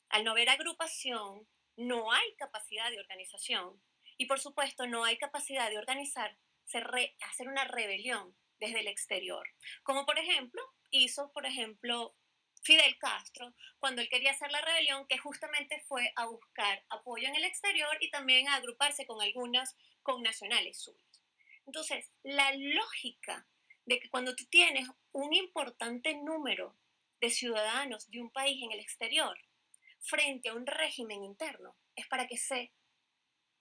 Al no haber agrupación, no hay capacidad de organización. Y por supuesto, no hay capacidad de organizar hacer una rebelión desde el exterior. Como por ejemplo hizo, por ejemplo, Fidel Castro cuando él quería hacer la rebelión, que justamente fue a buscar apoyo en el exterior y también a agruparse con algunas connacionales suyas. Entonces, la lógica de que cuando tú tienes un importante número de ciudadanos de un país en el exterior frente a un régimen interno es para que se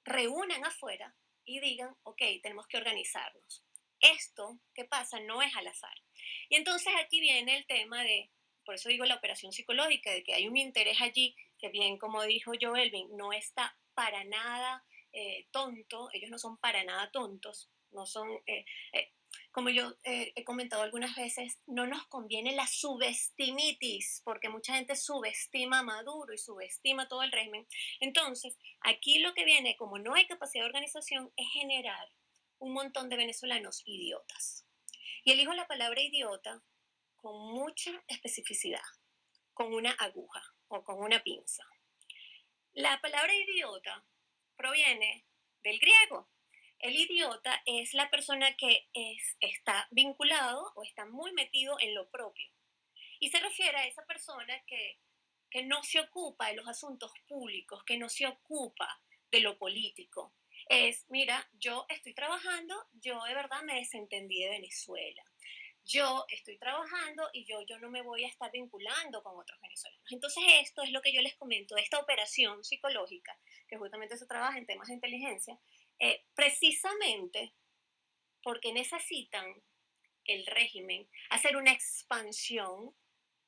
reúnan afuera y digan, ok, tenemos que organizarnos. Esto que pasa no es al azar. Y entonces aquí viene el tema de, por eso digo la operación psicológica, de que hay un interés allí que bien como dijo Joelvin, no está para nada eh, tonto, ellos no son para nada tontos, no son, eh, eh, como yo he comentado algunas veces, no nos conviene la subestimitis, porque mucha gente subestima a Maduro y subestima todo el régimen. Entonces, aquí lo que viene, como no hay capacidad de organización, es generar un montón de venezolanos idiotas. Y elijo la palabra idiota con mucha especificidad, con una aguja o con una pinza. La palabra idiota proviene del griego, el idiota es la persona que es, está vinculado o está muy metido en lo propio. Y se refiere a esa persona que, que no se ocupa de los asuntos públicos, que no se ocupa de lo político. Es, mira, yo estoy trabajando, yo de verdad me desentendí de Venezuela. Yo estoy trabajando y yo, yo no me voy a estar vinculando con otros venezolanos. Entonces esto es lo que yo les comento, esta operación psicológica, que justamente se trabaja en temas de inteligencia, eh, precisamente porque necesitan el régimen hacer una expansión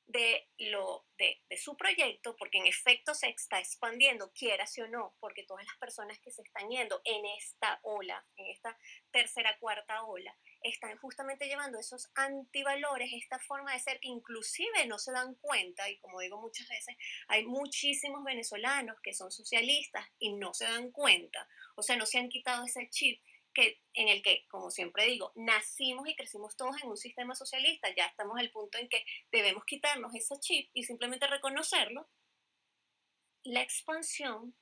de, lo, de, su proyecto, porque en efecto se está expandiendo, quieras o no, porque todas las personas que se están yendo en esta ola, en esta tercera, cuarta ola, están justamente llevando esos antivalores, esta forma de ser que inclusive no se dan cuenta, y como digo muchas veces, hay muchísimos venezolanos que son socialistas y no se dan cuenta, o sea, no se han quitado ese chip que, en el que, como siempre digo, nacimos y crecimos todos en un sistema socialista, ya estamos al punto en que debemos quitarnos ese chip y simplemente reconocerlo, la expansión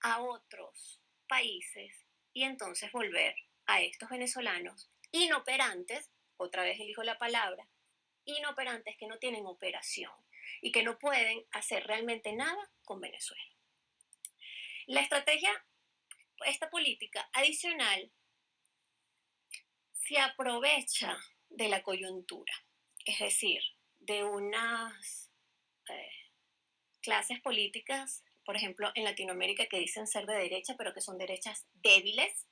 a otros países y entonces volver a estos venezolanos inoperantes, otra vez elijo la palabra, inoperantes que no tienen operación y que no pueden hacer realmente nada con Venezuela. La estrategia esta política adicional se aprovecha de la coyuntura, es decir, de unas eh, clases políticas, por ejemplo, en Latinoamérica que dicen ser de derecha, pero que son derechas débiles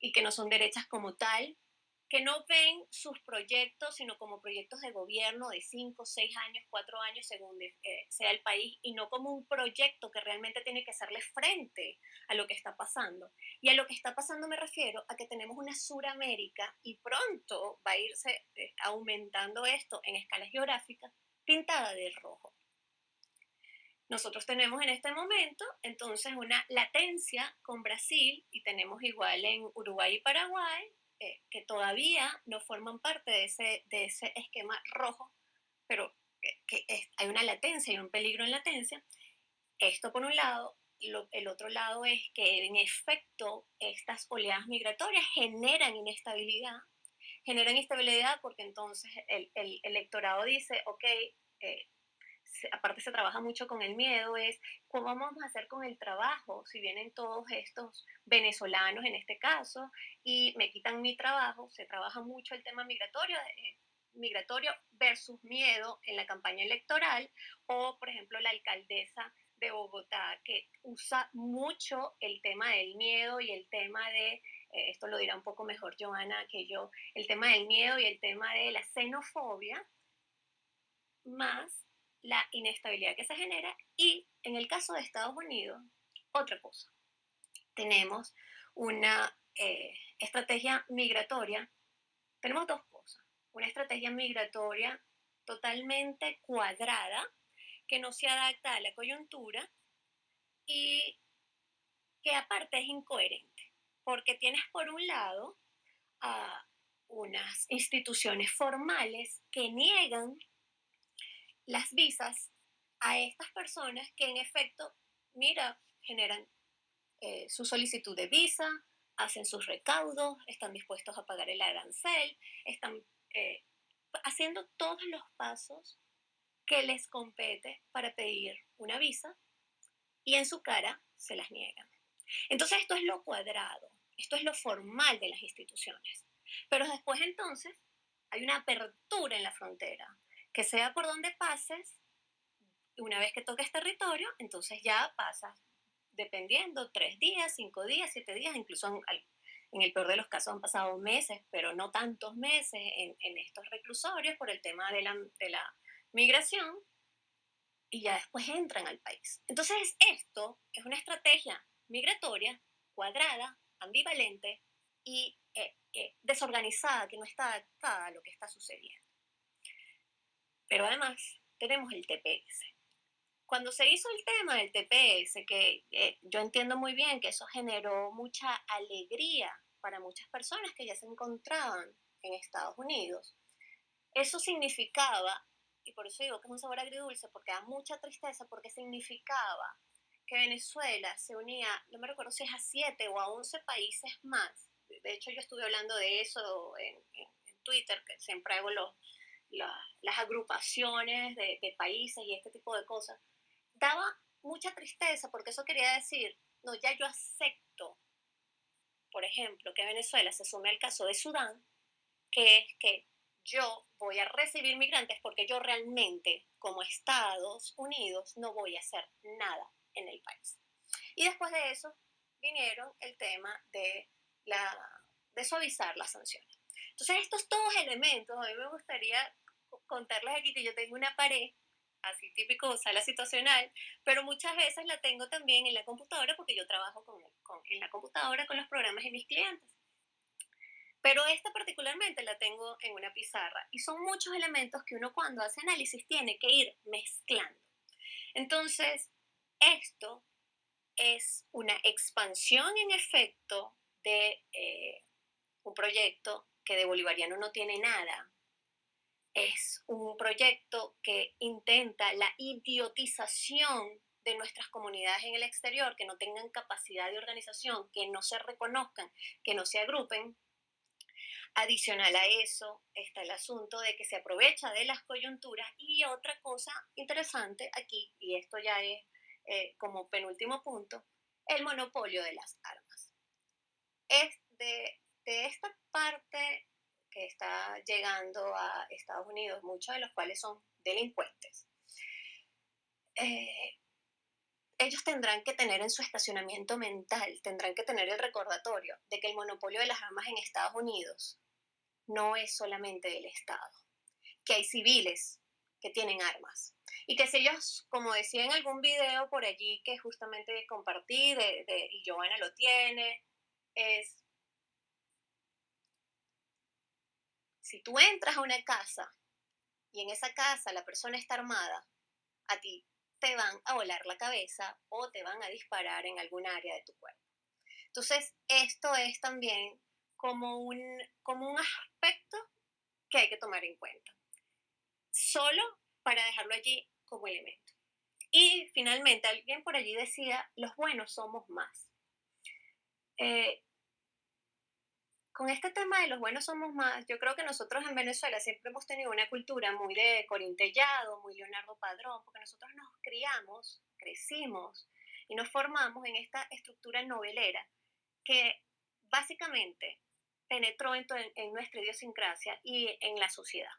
y que no son derechas como tal, que no ven sus proyectos, sino como proyectos de gobierno de cinco, seis años, cuatro años, según eh, sea el país, y no como un proyecto que realmente tiene que hacerle frente a lo que está pasando. Y a lo que está pasando me refiero a que tenemos una Suramérica y pronto va a irse eh, aumentando esto en escalas geográficas, pintada de rojo. Nosotros tenemos en este momento entonces una latencia con Brasil y tenemos igual en Uruguay y Paraguay eh, que todavía no forman parte de ese, de ese esquema rojo, pero que, hay una latencia y un peligro en latencia. Esto por un lado. el otro lado es que en efecto estas oleadas migratorias generan inestabilidad, generan inestabilidad porque entonces el, el electorado dice, ok, eh, aparte se trabaja mucho con el miedo, es cómo vamos a hacer con el trabajo si vienen todos estos venezolanos en este caso y me quitan mi trabajo, se trabaja mucho el tema migratorio, eh, migratorio versus miedo en la campaña electoral o por ejemplo la alcaldesa de Bogotá que usa mucho el tema del miedo y el tema de, eh, esto lo dirá un poco mejor Joana que yo, el tema del miedo y el tema de la xenofobia, más la inestabilidad que se genera y en el caso de Estados Unidos, otra cosa. Tenemos una eh, estrategia migratoria, tenemos dos cosas. Una estrategia migratoria totalmente cuadrada, que no se adapta a la coyuntura y que aparte es incoherente, porque tienes por un lado a unas instituciones formales que niegan las visas a estas personas que en efecto, mira, generan eh, su solicitud de visa, hacen sus recaudos, están dispuestos a pagar el arancel, están eh, haciendo todos los pasos que les compete para pedir una visa y en su cara se las niegan. Entonces esto es lo cuadrado, esto es lo formal de las instituciones. Pero después entonces hay una apertura en la frontera, que sea por donde pases, una vez que toques territorio, entonces ya pasas, dependiendo, tres días, cinco días, siete días, incluso en, el peor de los casos han pasado meses, pero no tantos meses en, estos reclusorios por el tema de la, migración, y ya después entran al país. Entonces esto es una estrategia migratoria cuadrada, ambivalente y eh, eh, desorganizada, que no está adaptada a lo que está sucediendo. Pero además tenemos el TPS. Cuando se hizo el tema del TPS, que eh, yo entiendo muy bien que eso generó mucha alegría para muchas personas que ya se encontraban en Estados Unidos, eso significaba, y por eso digo que es un sabor agridulce, porque da mucha tristeza, porque significaba que Venezuela se unía, no me recuerdo si es a siete o a once países más. De hecho, yo estuve hablando de eso en, en Twitter, que siempre hago los, las agrupaciones de, de, países y este tipo de cosas, daba mucha tristeza porque eso quería decir, no, ya yo acepto, por ejemplo, que Venezuela se sume al caso de Sudán, que es que yo voy a recibir migrantes porque yo realmente, como Estados Unidos, no voy a hacer nada en el país. Y después de eso vinieron el tema de, la, de suavizar las sanciones. Entonces, estos todos elementos, a mí me gustaría contarles aquí que yo tengo una pared, así típico sala situacional, pero muchas veces la tengo también en la computadora porque yo trabajo con, con, en la computadora con los programas de mis clientes. Pero esta particularmente la tengo en una pizarra y son muchos elementos que uno cuando hace análisis tiene que ir mezclando. Entonces, esto es una expansión en efecto de eh, un proyecto que de bolivariano no tiene nada. Es un proyecto que intenta la idiotización de nuestras comunidades en el exterior, que no tengan capacidad de organización, que no se reconozcan, que no se agrupen. Adicional a eso está el asunto de que se aprovecha de las coyunturas y otra cosa interesante aquí, y esto ya es eh, como penúltimo punto, el monopolio de las armas. Es de, esta parte que está llegando a Estados Unidos, muchos de los cuales son delincuentes, eh, ellos tendrán que tener en su estacionamiento mental, tendrán que tener el recordatorio de que el monopolio de las armas en Estados Unidos no es solamente del Estado, que hay civiles que tienen armas, y que si ellos, como decía en algún video por allí que justamente compartí, de, de, y Joana lo tiene, es, si tú entras a una casa y en esa casa la persona está armada, a ti te van a volar la cabeza o te van a disparar en algún área de tu cuerpo. Entonces, esto es también como un, como un aspecto que hay que tomar en cuenta. Solo para dejarlo allí como elemento. Y finalmente, alguien por allí decía, los buenos somos más. Eh, con este tema de los buenos somos más, yo creo que nosotros en Venezuela siempre hemos tenido una cultura muy de Corintellado, muy Leonardo Padrón, porque nosotros nos criamos, crecimos y nos formamos en esta estructura novelera que básicamente penetró en, en nuestra idiosincrasia y en la sociedad.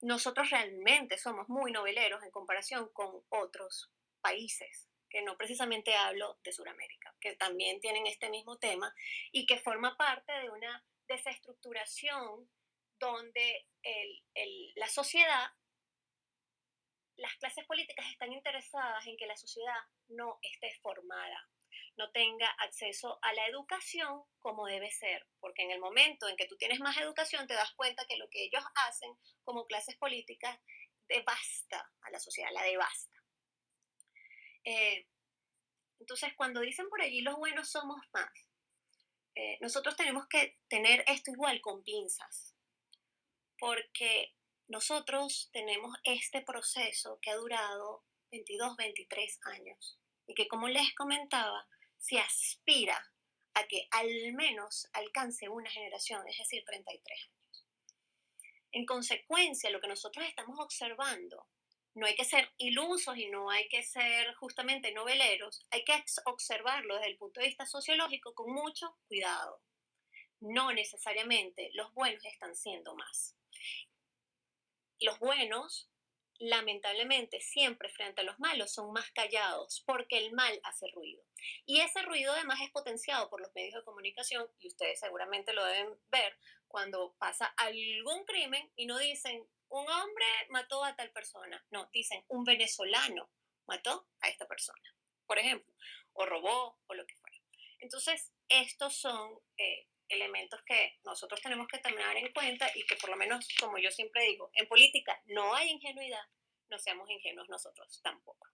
Nosotros realmente somos muy noveleros en comparación con otros países, que no precisamente hablo de Sudamérica, que también tienen este mismo tema y que forma parte de una desestructuración donde la sociedad, las clases políticas están interesadas en que la sociedad no esté formada, no tenga acceso a la educación como debe ser, porque en el momento en que tú tienes más educación te das cuenta que lo que ellos hacen como clases políticas devasta a la sociedad, la devasta. Eh, entonces, cuando dicen por allí los buenos somos más, eh, nosotros tenemos que tener esto igual con pinzas, porque nosotros tenemos este proceso que ha durado 22, 23 años y que como les comentaba, se aspira a que al menos alcance una generación, es decir, 33 años. En consecuencia, lo que nosotros estamos observando, no hay que ser ilusos y no hay que ser justamente noveleros, hay que observarlo desde el punto de vista sociológico con mucho cuidado. No necesariamente los buenos están siendo más. Los buenos lamentablemente siempre frente a los malos son más callados porque el mal hace ruido. Y ese ruido además es potenciado por los medios de comunicación y ustedes seguramente lo deben ver cuando pasa algún crimen y no dicen un hombre mató a tal persona, no, dicen un venezolano mató a esta persona, por ejemplo, o robó o lo que fuera. Entonces, estos son eh, elementos que nosotros tenemos que tomar en cuenta y que por lo menos, como yo siempre digo, en política no hay ingenuidad, no seamos ingenuos nosotros tampoco.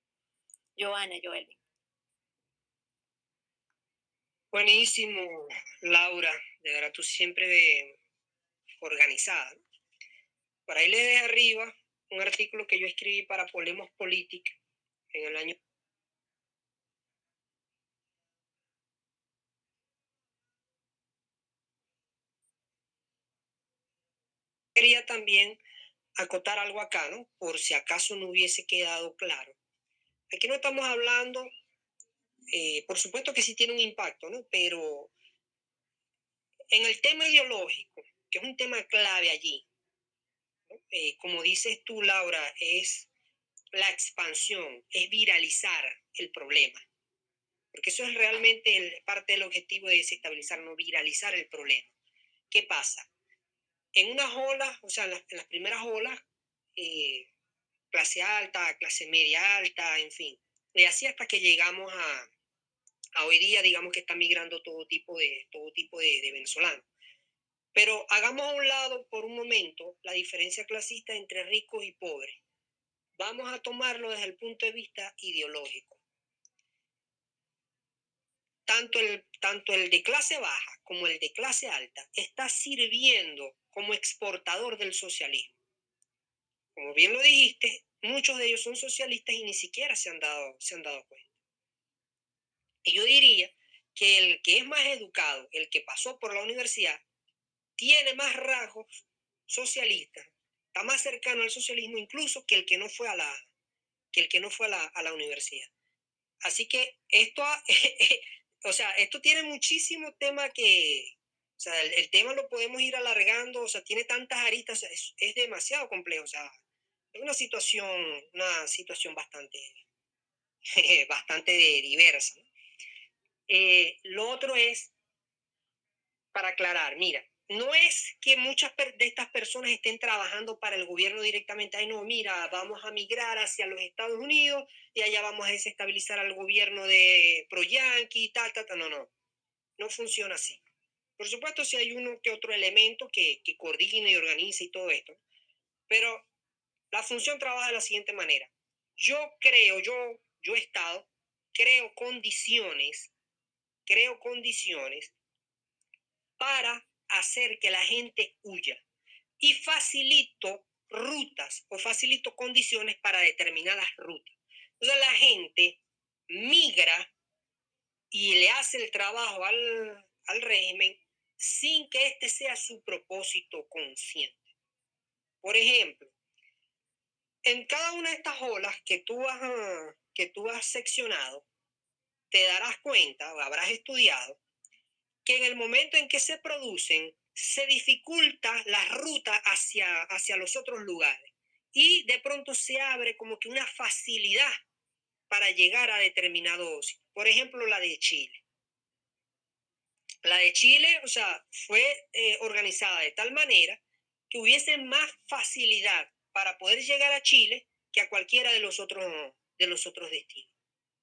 Joana, Joelvin. Buenísimo, Laura, de verdad tú siempre de organizada. Por ahí le de arriba un artículo que yo escribí para Polemos Política en el año quería también acotar algo acá, ¿no? Por si acaso no hubiese quedado claro. Aquí no estamos hablando, eh, por supuesto que sí tiene un impacto, ¿no? Pero en el tema ideológico, que es un tema clave allí, eh, como dices tú, Laura, es la expansión, es viralizar el problema. Porque eso es realmente parte del objetivo de desestabilizar, no viralizar el problema. ¿Qué pasa? en unas olas, o sea, en las, primeras olas, eh, clase alta, clase media alta, en fin. Y así hasta que llegamos a, a hoy día, digamos que está migrando todo tipo de, todo tipo de, de venezolanos. Pero hagamos a un lado por un momento la diferencia clasista entre ricos y pobres. Vamos a tomarlo desde el punto de vista ideológico. Tanto el, tanto el de clase baja como el de clase alta está sirviendo como exportador del socialismo. Como bien lo dijiste, muchos de ellos son socialistas y ni siquiera se han dado, se han dado cuenta. Y yo diría que el que es más educado, el que pasó por la universidad, tiene más rasgos socialistas, está más cercano al socialismo incluso que el que no fue a la, que el que no fue a la, a la universidad. Así que esto, o sea, esto tiene muchísimo tema que, o sea, el, tema lo podemos ir alargando, o sea, tiene tantas aristas, es, es demasiado complejo, o sea, es una situación, una situación bastante, bastante diversa. Eh, lo otro es, para aclarar, mira, no es que muchas de estas personas estén trabajando para el gobierno directamente. Ay, no, mira, vamos a migrar hacia los Estados Unidos y allá vamos a desestabilizar al gobierno de pro-yankee, tal, tal, tal. No, no. No funciona así. Por supuesto, si hay uno que otro elemento que, coordine y organice y todo esto. Pero la función trabaja de la siguiente manera. Yo creo, yo, yo he estado, creo condiciones, creo condiciones para hacer que la gente huya y facilito rutas o facilito condiciones para determinadas rutas. Entonces la gente migra y le hace el trabajo al, al régimen sin que este sea su propósito consciente. Por ejemplo, en cada una de estas olas que tú has, que tú has seccionado, te darás cuenta o habrás estudiado que en el momento en que se producen, se dificulta la ruta hacia, hacia los otros lugares y de pronto se abre como que una facilidad para llegar a determinados, por ejemplo, la de Chile. La de Chile, o sea, fue eh, organizada de tal manera que hubiese más facilidad para poder llegar a Chile que a cualquiera de los otros, de los otros destinos.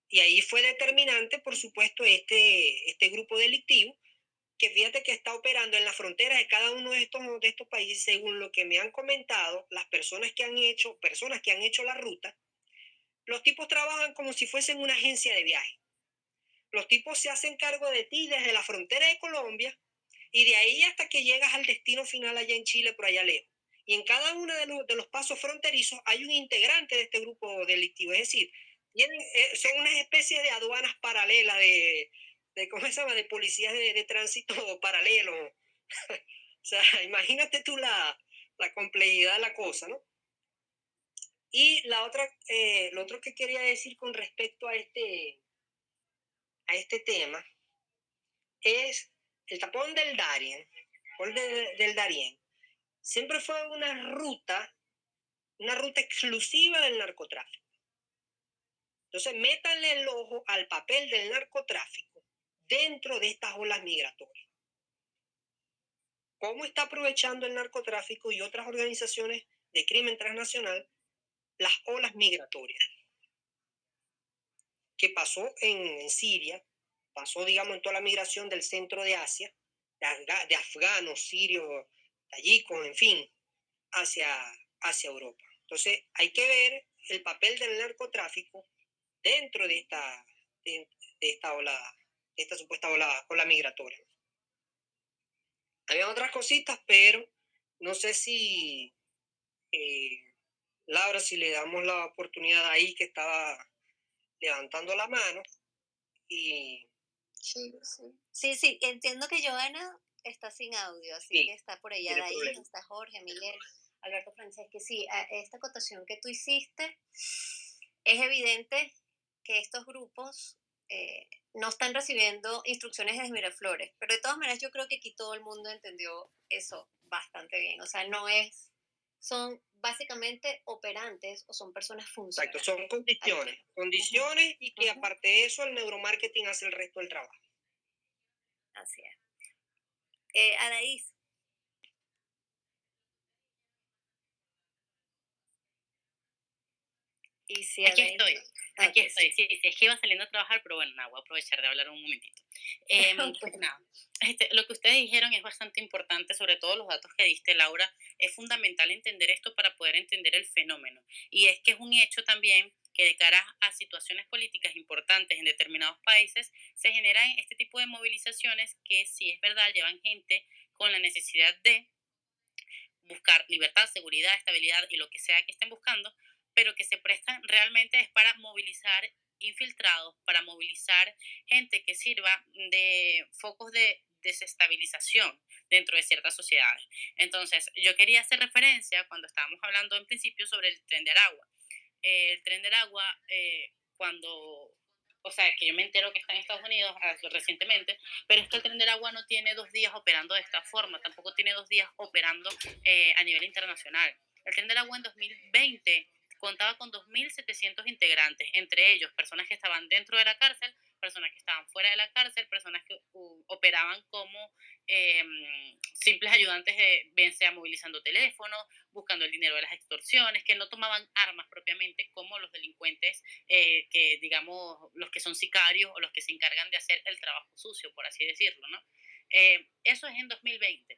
Y ahí fue determinante, por supuesto, este, este grupo delictivo que fíjate que está operando en las fronteras de cada uno de estos, de estos países, según lo que me han comentado, las personas que han hecho, personas que han hecho la ruta, los tipos trabajan como si fuesen una agencia de viaje. Los tipos se hacen cargo de ti desde la frontera de Colombia y de ahí hasta que llegas al destino final allá en Chile, por allá lejos. Y en cada uno de los, de los pasos fronterizos hay un integrante de este grupo delictivo. Es decir, eh, son una especie de aduanas paralelas de, de ¿cómo se llama? De policías de, de tránsito paralelo. o sea, imagínate tú la, la, complejidad de la cosa, ¿no? Y la otra, eh, lo otro que quería decir con respecto a este, a este tema es el tapón del Darien, el de, del Darien, siempre fue una ruta, una ruta exclusiva del narcotráfico. Entonces, métanle el ojo al papel del narcotráfico dentro de estas olas migratorias. ¿Cómo está aprovechando el narcotráfico y otras organizaciones de crimen transnacional las olas migratorias? ¿Qué pasó en, en Siria? Pasó, digamos, en toda la migración del centro de Asia, de, afganos, sirios, tayicos, en fin, hacia, hacia Europa. Entonces, hay que ver el papel del narcotráfico dentro de esta, de, de esta ola esta supuesta ola, ola migratoria. Había otras cositas, pero no sé si, eh, Laura, si le damos la oportunidad ahí que estaba levantando la mano y... Sí, sí. Sí, sí, entiendo que Joana está sin audio, así Sí, que está por allá de ahí, problema. está Jorge, Miguel, Alberto Franceschi. Sí, a- esta acotación que tú hiciste, es evidente que estos grupos eh, no están recibiendo instrucciones desde Miraflores, pero de todas maneras yo creo que aquí todo el mundo entendió eso bastante bien. O sea, no es, son básicamente operantes o son personas Exacto, funcionales. son condiciones, condiciones y que aparte de eso el neuromarketing hace el resto del trabajo. Así es. Eh, Anaís, Y si aquí estoy, aquí estoy, sí. sí, es que iba saliendo a trabajar, pero bueno, nada, voy a aprovechar de hablar un momentito. Eh, pues nada, este, lo que ustedes dijeron es bastante importante, sobre todo los datos que diste, Laura, es fundamental entender esto para poder entender el fenómeno. Y es que es un hecho también que de cara a situaciones políticas importantes en determinados países se generan este tipo de movilizaciones que, si es verdad, llevan gente con la necesidad de buscar libertad, seguridad, estabilidad y lo que sea que estén buscando, pero que se prestan realmente es para movilizar infiltrados, para movilizar gente que sirva de focos de desestabilización dentro de ciertas sociedades. Entonces, yo quería hacer referencia cuando estábamos hablando en principio sobre el tren de Aragua. el tren de Aragua, eh, cuando, o sea, que yo me entero que está en Estados Unidos ah, recientemente, pero es que el tren de Aragua no tiene dos días operando de esta forma, tampoco tiene dos días operando eh, a nivel internacional. El tren de Aragua en 2020 contaba con 2.700 integrantes, entre ellos personas que estaban dentro de la cárcel, personas que estaban fuera de la cárcel, personas que operaban como em, simples ayudantes, de, bien sea movilizando teléfonos, buscando el dinero de las extorsiones, que no tomaban armas propiamente como los delincuentes, eh, que digamos, los que son sicarios o los que se encargan de hacer el trabajo sucio, por así decirlo, ¿no? Eh, eso es en 2020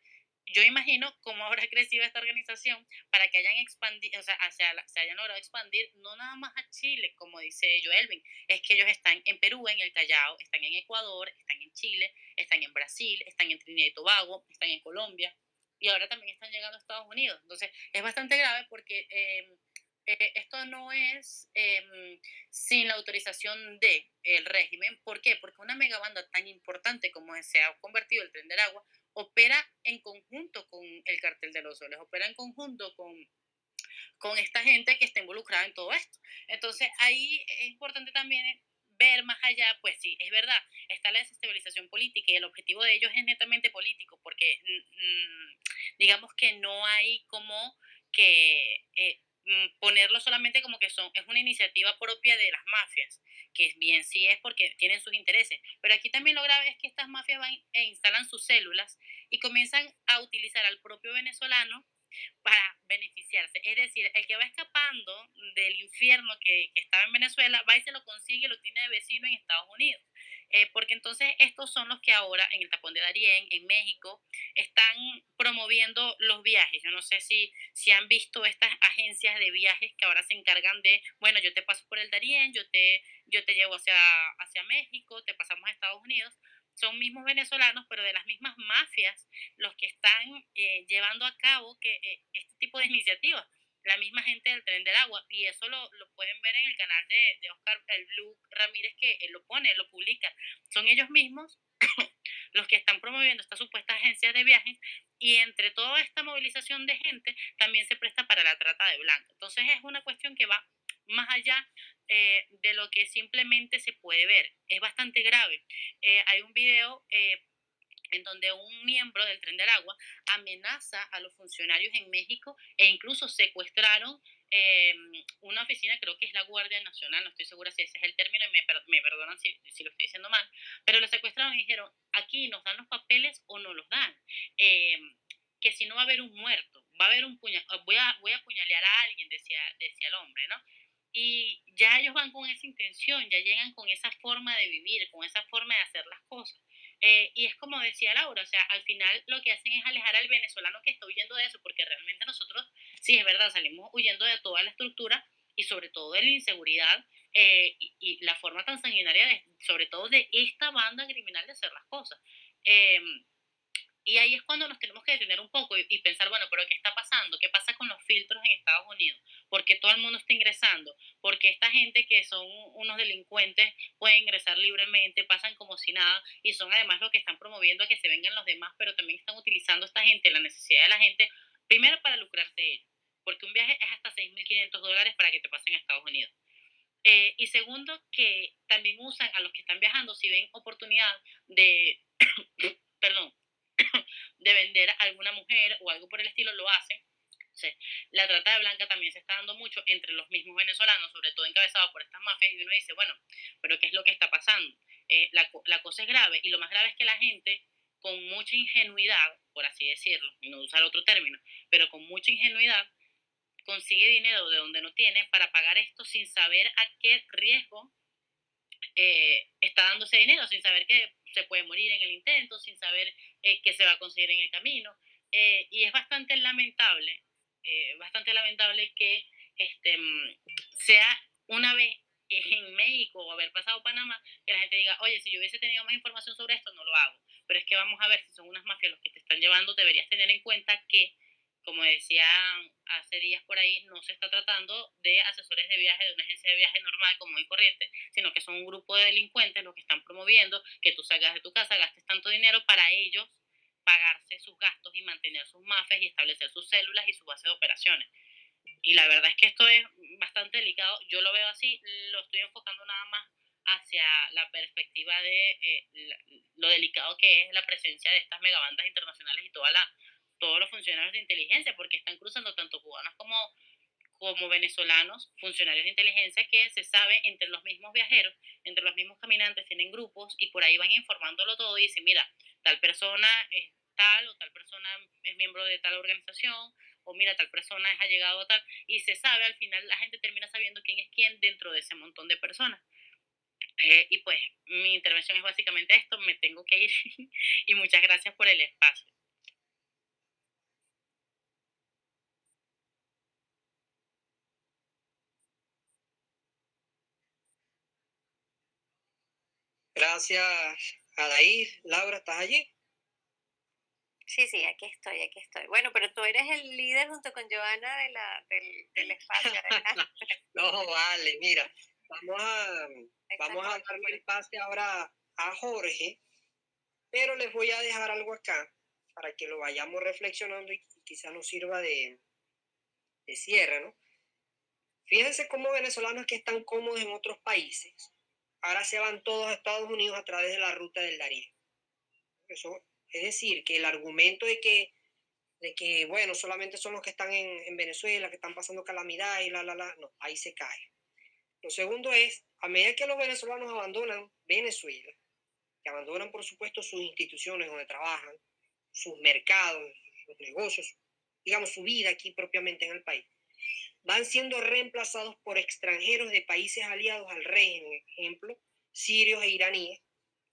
yo imagino cómo habrá crecido esta organización para que hayan expandido, o sea, se hayan logrado expandir no nada más a Chile, como dice Joelvin, es que ellos están en Perú, en el Callao, están en Ecuador, están en Chile, están en Brasil, están en Trinidad y Tobago, están en Colombia y ahora también están llegando a Estados Unidos. Entonces, es bastante grave porque em, eh, esto no es em, sin la autorización del el régimen. ¿Por qué? Porque una megabanda tan importante como se ha convertido el tren del agua opera en conjunto con el cartel de los soles, opera en conjunto con, con esta gente que está involucrada en todo esto. Entonces ahí es importante también ver más allá, pues sí, es verdad, está la desestabilización política y el objetivo de ellos es netamente político, porque mm, mm, digamos que no hay como que eh, ponerlo solamente como que son, es una iniciativa propia de las mafias, que bien sí es porque tienen sus intereses, pero aquí también lo grave es que estas mafias van e instalan sus células y comienzan a utilizar al propio venezolano para beneficiarse. Es decir, el que va escapando del infierno que, que, estaba en Venezuela, va y se lo consigue, lo tiene de vecino en Estados Unidos. Eh, porque entonces estos son los que ahora en el tapón de Darién, en México, están promoviendo los viajes. Yo no sé si, si han visto estas agencias de viajes que ahora se encargan de, bueno, yo te paso por el Darién, yo te, yo te llevo hacia, hacia México, te pasamos a Estados Unidos son mismos venezolanos, pero de las mismas mafias, los que están eh, llevando a cabo que, eh, este tipo de iniciativas. La misma gente del tren del agua, y eso lo, lo pueden ver en el canal de, Oscar el Blue Ramírez, que él lo pone, lo publica. Son ellos mismos los que están promoviendo estas supuestas agencias de viajes y entre toda esta movilización de gente también se presta para la trata de blanco. Entonces es una cuestión que va más allá eh, de lo que simplemente se puede ver. Es bastante grave. Eh, hay un video eh, en donde un miembro del tren del agua amenaza a los funcionarios en México e incluso secuestraron una oficina, creo que es la Guardia Nacional, no estoy segura si ese es el término y me, perdonan si, si, lo estoy diciendo mal, pero lo secuestraron y dijeron, aquí nos dan los papeles o no los dan, que si no va a haber un muerto, va a haber un puñal, voy a, voy a apuñalear a alguien, decía, decía el hombre, ¿no? Y ya ellos van con esa intención, ya llegan con esa forma de vivir, con esa forma de hacer las cosas. Eh, y es como decía Laura, o sea, al final lo que hacen es alejar al venezolano que está huyendo de eso, porque realmente nosotros, sí, es verdad, salimos huyendo de toda la estructura y sobre todo de la inseguridad eh, y, la forma tan sanguinaria, de, sobre todo de esta banda criminal de hacer las cosas. Eh, y ahí es cuando nos tenemos que detener un poco y, pensar, bueno, pero ¿qué está pasando? ¿Qué pasa con los filtros en Estados Unidos? ¿Por qué todo el mundo está ingresando? ¿Por qué esta gente que son unos delincuentes pueden ingresar libremente, pasan como si nada y son además los que están promoviendo a que se vengan los demás, pero también están utilizando esta gente, la necesidad de la gente, primero para lucrarse ellos, porque un viaje es hasta 6.500 dólares para que te pasen a Estados Unidos. Eh, y segundo, que también usan a los que están viajando si ven oportunidad de, perdón, de vender a alguna mujer o algo por el estilo, lo hacen. la trata de blanca también se está dando mucho entre los mismos venezolanos, sobre todo encabezados por estas mafias, y uno dice, bueno, pero ¿qué es lo que está pasando? Eh, la, la cosa es grave, y lo más grave es que la gente, con mucha ingenuidad, por así decirlo, y no usar otro término, pero con mucha ingenuidad, consigue dinero de donde no tiene para pagar esto sin saber a qué riesgo eh, está dándose dinero, sin saber que se puede morir en el intento, sin saber eh, qué se va a conseguir en el camino. Eh, y es bastante lamentable, bastante lamentable que este, mm, sea una vez en México o haber pasado Panamá, que la gente diga, oye, si yo hubiese tenido más información sobre esto, no lo hago. Pero es que vamos a ver si son unas mafias los que te están llevando, deberías tener en cuenta que como decía hace días por ahí, no se está tratando de asesores de viaje de una agencia de viaje normal, como y corriente, sino que son un grupo de delincuentes los que están promoviendo que tú salgas de tu casa, gastes tanto dinero para ellos pagarse sus gastos y mantener sus mafias y establecer sus células y su base de operaciones. Y la verdad es que esto es bastante delicado. Yo lo veo así, lo estoy enfocando nada más hacia la perspectiva de eh, lo delicado que es la presencia de estas megabandas internacionales y toda la todos los funcionarios de inteligencia, porque están cruzando tanto cubanos como, como venezolanos, funcionarios de inteligencia que se sabe entre los mismos viajeros, entre los mismos caminantes, tienen grupos y por ahí van informándolo todo y dicen, mira, tal persona es tal o tal persona es miembro de tal organización o mira, tal persona es allegado a tal y se sabe, al final la gente termina sabiendo quién es quién dentro de ese montón de personas. Eh, y pues mi intervención es básicamente esto, me tengo que ir y muchas gracias por el espacio. Gracias, Adair. Laura, ¿estás allí? Sí, sí, aquí estoy, aquí estoy. Bueno, pero tú eres el líder junto con Joana de la, del, espacio, ¿verdad? no, vale, mira, vamos a, vamos a darle el pase ahora a Jorge, pero les voy a dejar algo acá para que lo vayamos reflexionando y quizá nos sirva de, de cierre, ¿no? Fíjense cómo venezolanos que están cómodos en otros países ahora se van todos a Estados Unidos a través de la ruta del Darién. Eso, es decir, que el argumento de que, de que, bueno, solamente son los que están en, en Venezuela, que están pasando calamidad y la, la, la, no, ahí se cae. Lo segundo es, a medida que los venezolanos abandonan Venezuela, que abandonan, por supuesto, sus instituciones donde trabajan, sus mercados, sus negocios, digamos, su vida aquí propiamente en el país, van siendo reemplazados por extranjeros de países aliados al régimen, ejemplo, sirios e iraníes,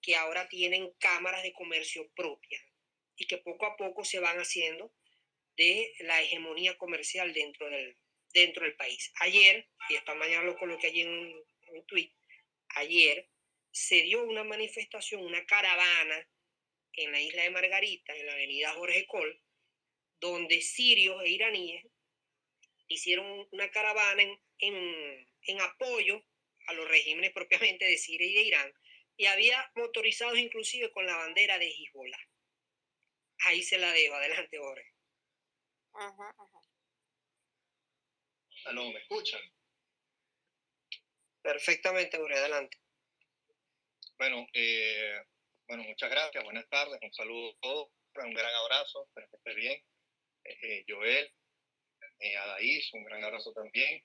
que ahora tienen cámaras de comercio propias y que poco a poco se van haciendo de la hegemonía comercial dentro del, dentro del país. Ayer, y esta mañana lo coloqué allí en un, en tweet, ayer se dio una manifestación, una caravana en la isla de Margarita, en la avenida Jorge Col, donde sirios e iraníes hicieron una caravana en, en, apoyo a los regímenes propiamente de Siria y de Irán, y había motorizados inclusive con la bandera de Hezbollah. Ahí se la dejo, adelante, Jorge. Ajá, ajá. Aló, ¿me escuchan? Perfectamente, Jorge, adelante. Bueno, eh, bueno, muchas gracias, buenas tardes, un saludo a todos, un gran abrazo, espero que esté bien. Eh, Joel, eh, Adaís, un gran abrazo también.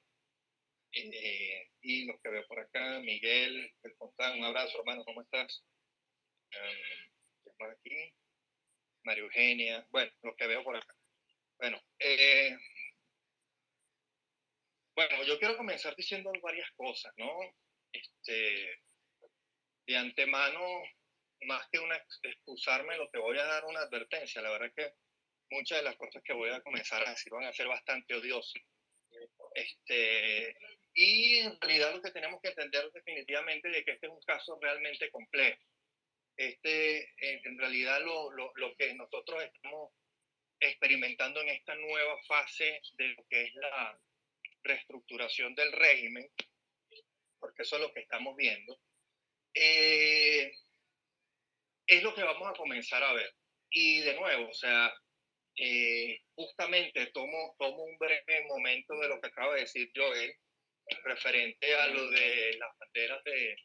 Eh, y los que veo por acá, Miguel, El Fontán, un abrazo, hermano, ¿cómo estás? Um, aquí? María Eugenia, bueno, los que veo por acá. Bueno, eh, bueno, yo quiero comenzar diciendo varias cosas, ¿no? Este, de antemano, más que una excusarme, lo que voy a dar una advertencia. La verdad es que muchas de las cosas que voy a comenzar a decir van a ser bastante odiosas. Este, y en realidad lo que tenemos que entender definitivamente de que este es un caso realmente complejo. Este, en realidad lo, lo, lo que nosotros estamos experimentando en esta nueva fase de lo que es la reestructuración del régimen, porque eso es lo que estamos viendo, eh, es lo que vamos a comenzar a ver. Y de nuevo, o sea, eh, justamente tomo, tomo un breve momento de lo que acaba de decir Joel, referente a lo de las banderas de,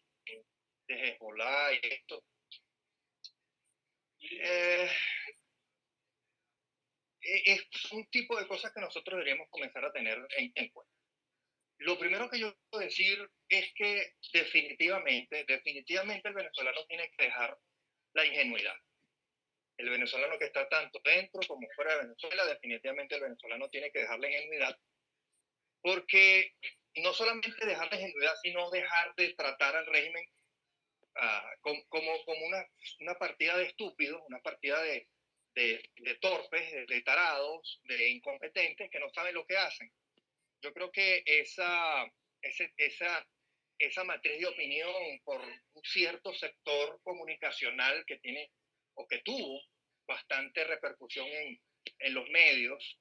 de Hezbollah y esto. Eh, e, es un tipo de cosas que nosotros deberíamos comenzar a tener en, en cuenta. Lo primero que yo quiero decir es que definitivamente, definitivamente el venezolano tiene que dejar la ingenuidad el venezolano que está tanto dentro como fuera de Venezuela, definitivamente el venezolano tiene que dejar la ingenuidad porque no solamente dejar la ingenuidad, sino dejar de tratar al régimen ah, como, como, una, una, partida de estúpidos, una partida de, de, de torpes, de, tarados, de incompetentes que no saben lo que hacen. Yo creo que esa, esa, esa matriz de opinión por un cierto sector comunicacional que tiene o que tuvo bastante repercusión en, en los medios,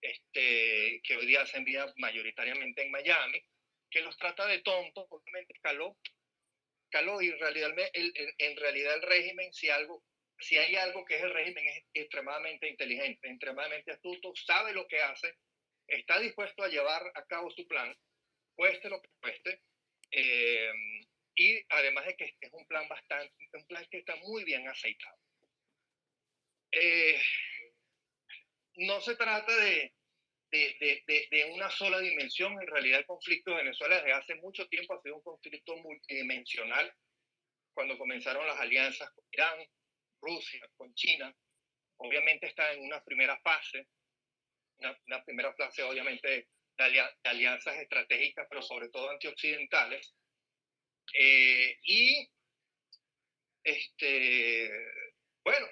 este, que hoy día se envía mayoritariamente en Miami, que los trata de tontos, obviamente caló, caló y en realidad el, en realidad el régimen, si, algo, si hay algo que es el régimen, es extremadamente inteligente, extremadamente astuto, sabe lo que hace, está dispuesto a llevar a cabo su plan, cueste lo que cueste, eh, y además de que es un plan bastante, un plan que está muy bien aceitado. Eh, no se trata de, de, de, de, una sola dimensión. En realidad el conflicto de Venezuela desde hace mucho tiempo ha sido un conflicto multidimensional. Cuando comenzaron las alianzas con Irán, Rusia, con China, obviamente está en una primera fase, una, primera fase obviamente de, alianzas estratégicas, pero sobre todo antioccidentales. Eh, y este, bueno,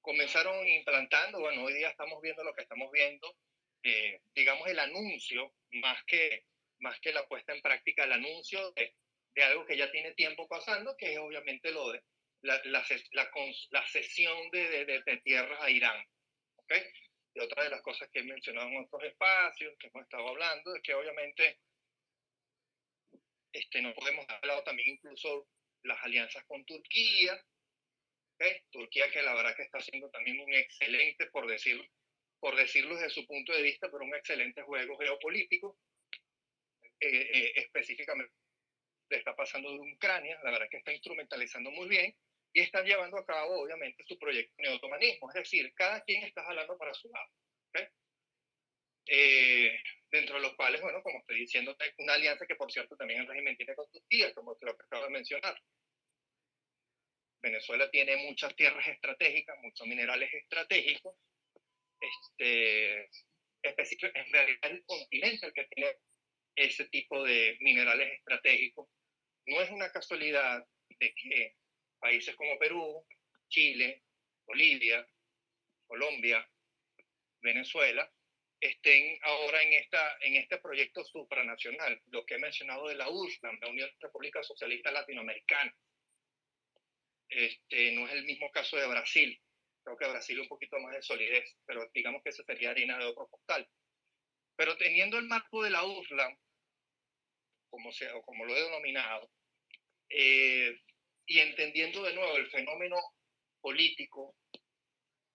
comenzaron implantando, bueno, hoy día estamos viendo lo que estamos viendo, eh, digamos el anuncio, más que, más que la puesta en práctica, el anuncio de, de algo que ya tiene tiempo pasando, que es obviamente lo de la, la, la, la cesión de, de, de, tierras a Irán. ¿okay? Y otra de las cosas que he mencionado en otros espacios, que hemos estado hablando, es que obviamente este, no podemos hablar también incluso las alianzas con Turquía, Turquía que la verdad que está haciendo también un excelente, por decirlo, por decirlo desde su punto de vista, pero un excelente juego geopolítico. Eh, eh, específicamente le está pasando de Ucrania, la verdad que está instrumentalizando muy bien y están llevando a cabo, obviamente, su proyecto de neotomanismo, es decir, cada quien está jalando para su lado. Eh, dentro de los cuales, bueno, como estoy diciendo, una alianza que, por cierto, también el régimen tiene con Turquía, como lo acabo de mencionar. Venezuela tiene muchas tierras estratégicas, muchos minerales estratégicos. Este, en realidad el continente el que tiene ese tipo de minerales estratégicos. No es una casualidad de que países como Perú, Chile, Bolivia, Colombia, Venezuela, estén ahora en, esta, en este proyecto supranacional, lo que he mencionado de la USLAM, la Unión República Socialista Latinoamericana. Este, no es el mismo caso de Brasil. Creo que Brasil un poquito más de solidez, pero digamos que eso sería harina de otro costal. Pero teniendo el marco de la USLA, como, sea, o como lo he denominado, eh, y entendiendo de nuevo el fenómeno político,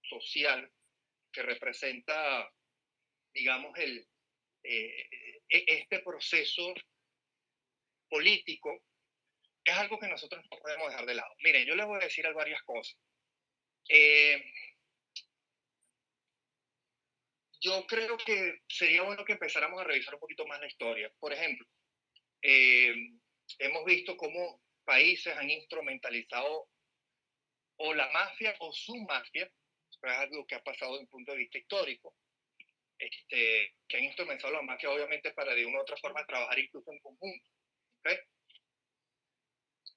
social, que representa, digamos, el, eh, e, este proceso político es algo que nosotros no podemos dejar de lado. Miren, yo les voy a decir varias cosas. Eh, yo creo que sería bueno que empezáramos a revisar un poquito más la historia. Por ejemplo, eh, hemos visto cómo países han instrumentalizado o la mafia o su mafia, es algo que ha pasado desde un punto de vista histórico, este, que han instrumentalizado la mafia obviamente para de una u otra forma trabajar incluso en conjunto. ¿okay?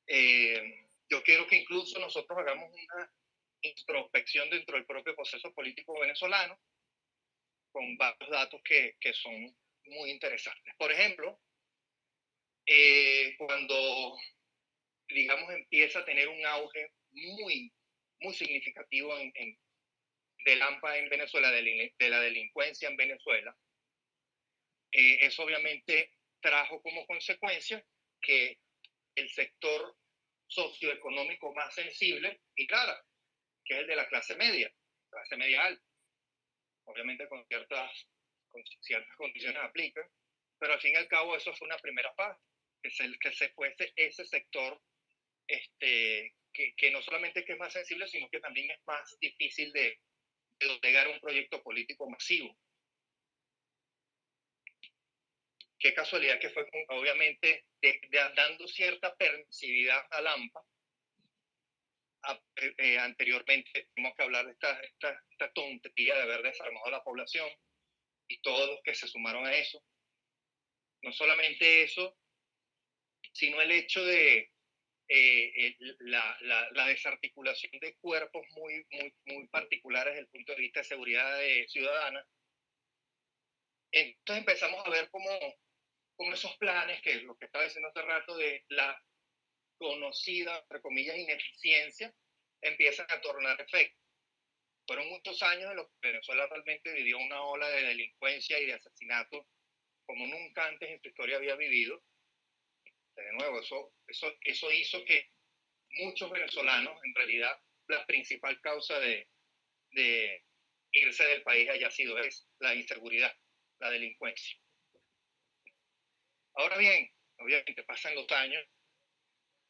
Eh, yo quiero que incluso nosotros hagamos una introspección dentro del propio proceso político venezolano con varios datos que, que son muy interesantes. Por ejemplo, eh, cuando, digamos, empieza a tener un auge muy, muy significativo en, en del AMPA en Venezuela, de, la delincuencia en Venezuela, eh, eso obviamente trajo como consecuencia que el sector socioeconómico más sensible y claro, que es el de la clase media, clase media alta. Obviamente con ciertas, con ciertas condiciones aplican, pero al fin y al cabo eso fue una primera fase, que se, que se fuese ese sector este, que, que no solamente que es más sensible, sino que también es más difícil de, de llegar a un proyecto político masivo qué casualidad que fue, obviamente, dando cierta permisividad al AMPA. Eh, anteriormente tenemos que hablar de esta, esta, tontería de haber desarmado a la población y todos los que se sumaron a eso. No solamente eso, sino el hecho de eh, la, la, la, desarticulación de cuerpos muy, muy, muy particulares desde el punto de vista de seguridad ciudadana. Entonces empezamos a ver cómo, cómo esos planes, que es lo que estaba diciendo hace rato, de la conocida, entre comillas, ineficiencia, empiezan a tornar efecto. Fueron muchos años en los que Venezuela realmente vivió una ola de delincuencia y de asesinato como nunca antes en su historia había vivido de nuevo, eso, eso, eso hizo que muchos venezolanos, en realidad, la principal causa de, de irse del país haya sido es la inseguridad, la delincuencia. Ahora bien, obviamente pasan los años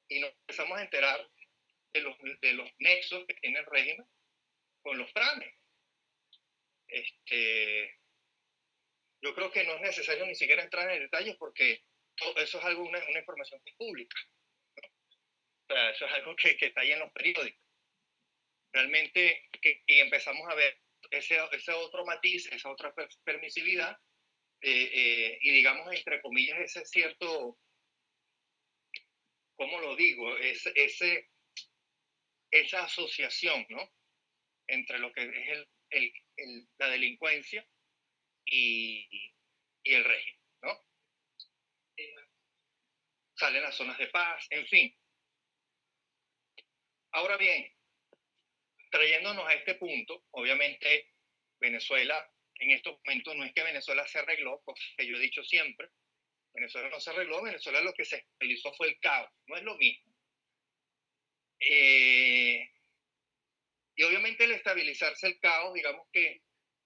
y nos empezamos a enterar de los, de los nexos que tiene el régimen con los planes. Este, yo creo que no es necesario ni siquiera entrar en detalles porque eso es algo, una, una información pública. O sea, eso es algo que, que, está ahí en los periódicos. Realmente, que, y empezamos a ver ese, ese otro matiz, esa otra permisividad, eh, eh, y digamos, entre comillas, ese cierto, ¿cómo lo digo? Ese, esa asociación, ¿no? Entre lo que es el, el, la delincuencia y, y el régimen salen las zonas de paz, en fin. Ahora bien, trayéndonos a este punto, obviamente Venezuela en estos momentos no es que Venezuela se arregló, que yo he dicho siempre, Venezuela no se arregló, Venezuela lo que se estabilizó fue el caos, no es lo mismo. Eh, y obviamente el estabilizarse el caos, digamos que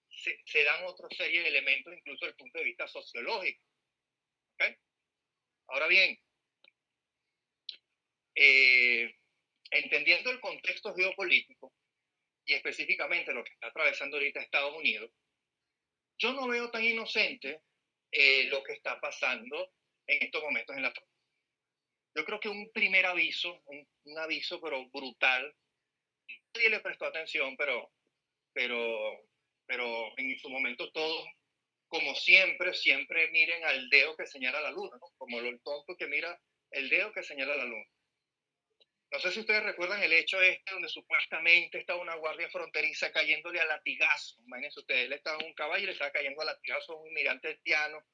se, se, dan otra serie de elementos, incluso desde el punto de vista sociológico. ¿Okay? Ahora bien, eh, entendiendo el contexto geopolítico y específicamente lo que está atravesando ahorita Estados Unidos, yo no veo tan inocente eh, lo que está pasando en estos momentos en la Yo creo que un primer aviso, un, un, aviso pero brutal, nadie le prestó atención, pero, pero, pero en su momento todos, como siempre, siempre miren al dedo que señala la luna, ¿no? como el tonto que mira el dedo que señala la luna. No sé si ustedes recuerdan el hecho este donde supuestamente estaba una guardia fronteriza cayéndole a latigazo. Imagínense ustedes, él estaba en un caballo y le estaba cayendo a latigazo a un inmigrante haitiano.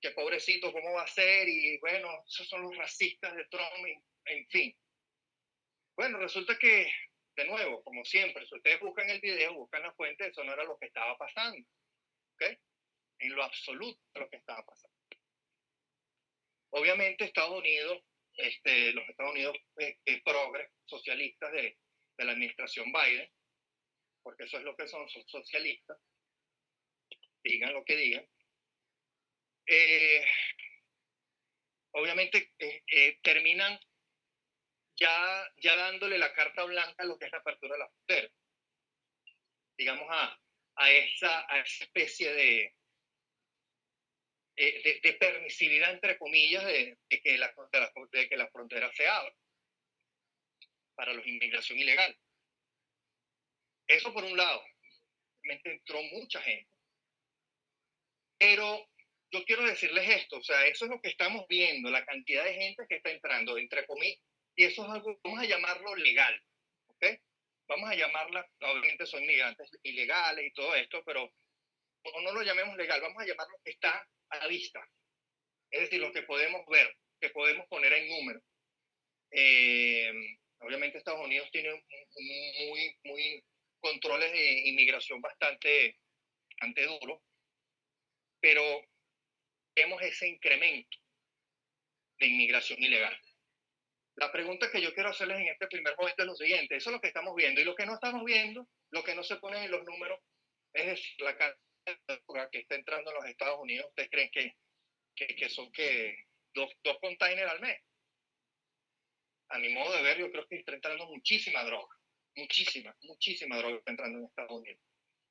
Que pobrecito, ¿cómo va a ser? Y bueno, esos son los racistas de Trump, en fin. Bueno, resulta que, de nuevo, como siempre, si ustedes buscan el video, buscan la fuente, eso no era lo que estaba pasando. ¿Ok? En lo absoluto lo que estaba pasando. Obviamente Estados Unidos este, los Estados Unidos eh, eh, progres, socialistas de, de, la administración Biden, porque eso es lo que son, socialistas, digan lo que digan. Eh, obviamente eh, terminan ya, ya dándole la carta blanca a lo que es la apertura de la frontera. Digamos, a, a esa especie de, eh, de, permisividad, entre comillas, de, que la, de, que la frontera se abra para la inmigración ilegal. Eso por un lado, realmente entró mucha gente. Pero yo quiero decirles esto, o sea, eso es lo que estamos viendo, la cantidad de gente que está entrando, entre comillas, y eso es algo, vamos a llamarlo legal, ¿ok? Vamos a llamarla, obviamente son inmigrantes ilegales y todo esto, pero no lo llamemos legal, vamos a llamarlo que está a vista. Es decir, lo que podemos ver, que podemos poner en número. Eh, obviamente Estados Unidos tiene muy, muy controles de inmigración bastante, bastante duros, pero vemos ese incremento de inmigración ilegal. La pregunta que yo quiero hacerles en este primer momento es lo siguiente, eso es lo que estamos viendo, y lo que no estamos viendo, lo que no se pone en los números, es la cantidad que está entrando a los Estados Unidos, ¿ustedes creen que, que, que son que dos, dos containers al mes? A mi modo de ver, yo creo que está entrando muchísima droga, muchísima, muchísima droga está entrando en Estados Unidos.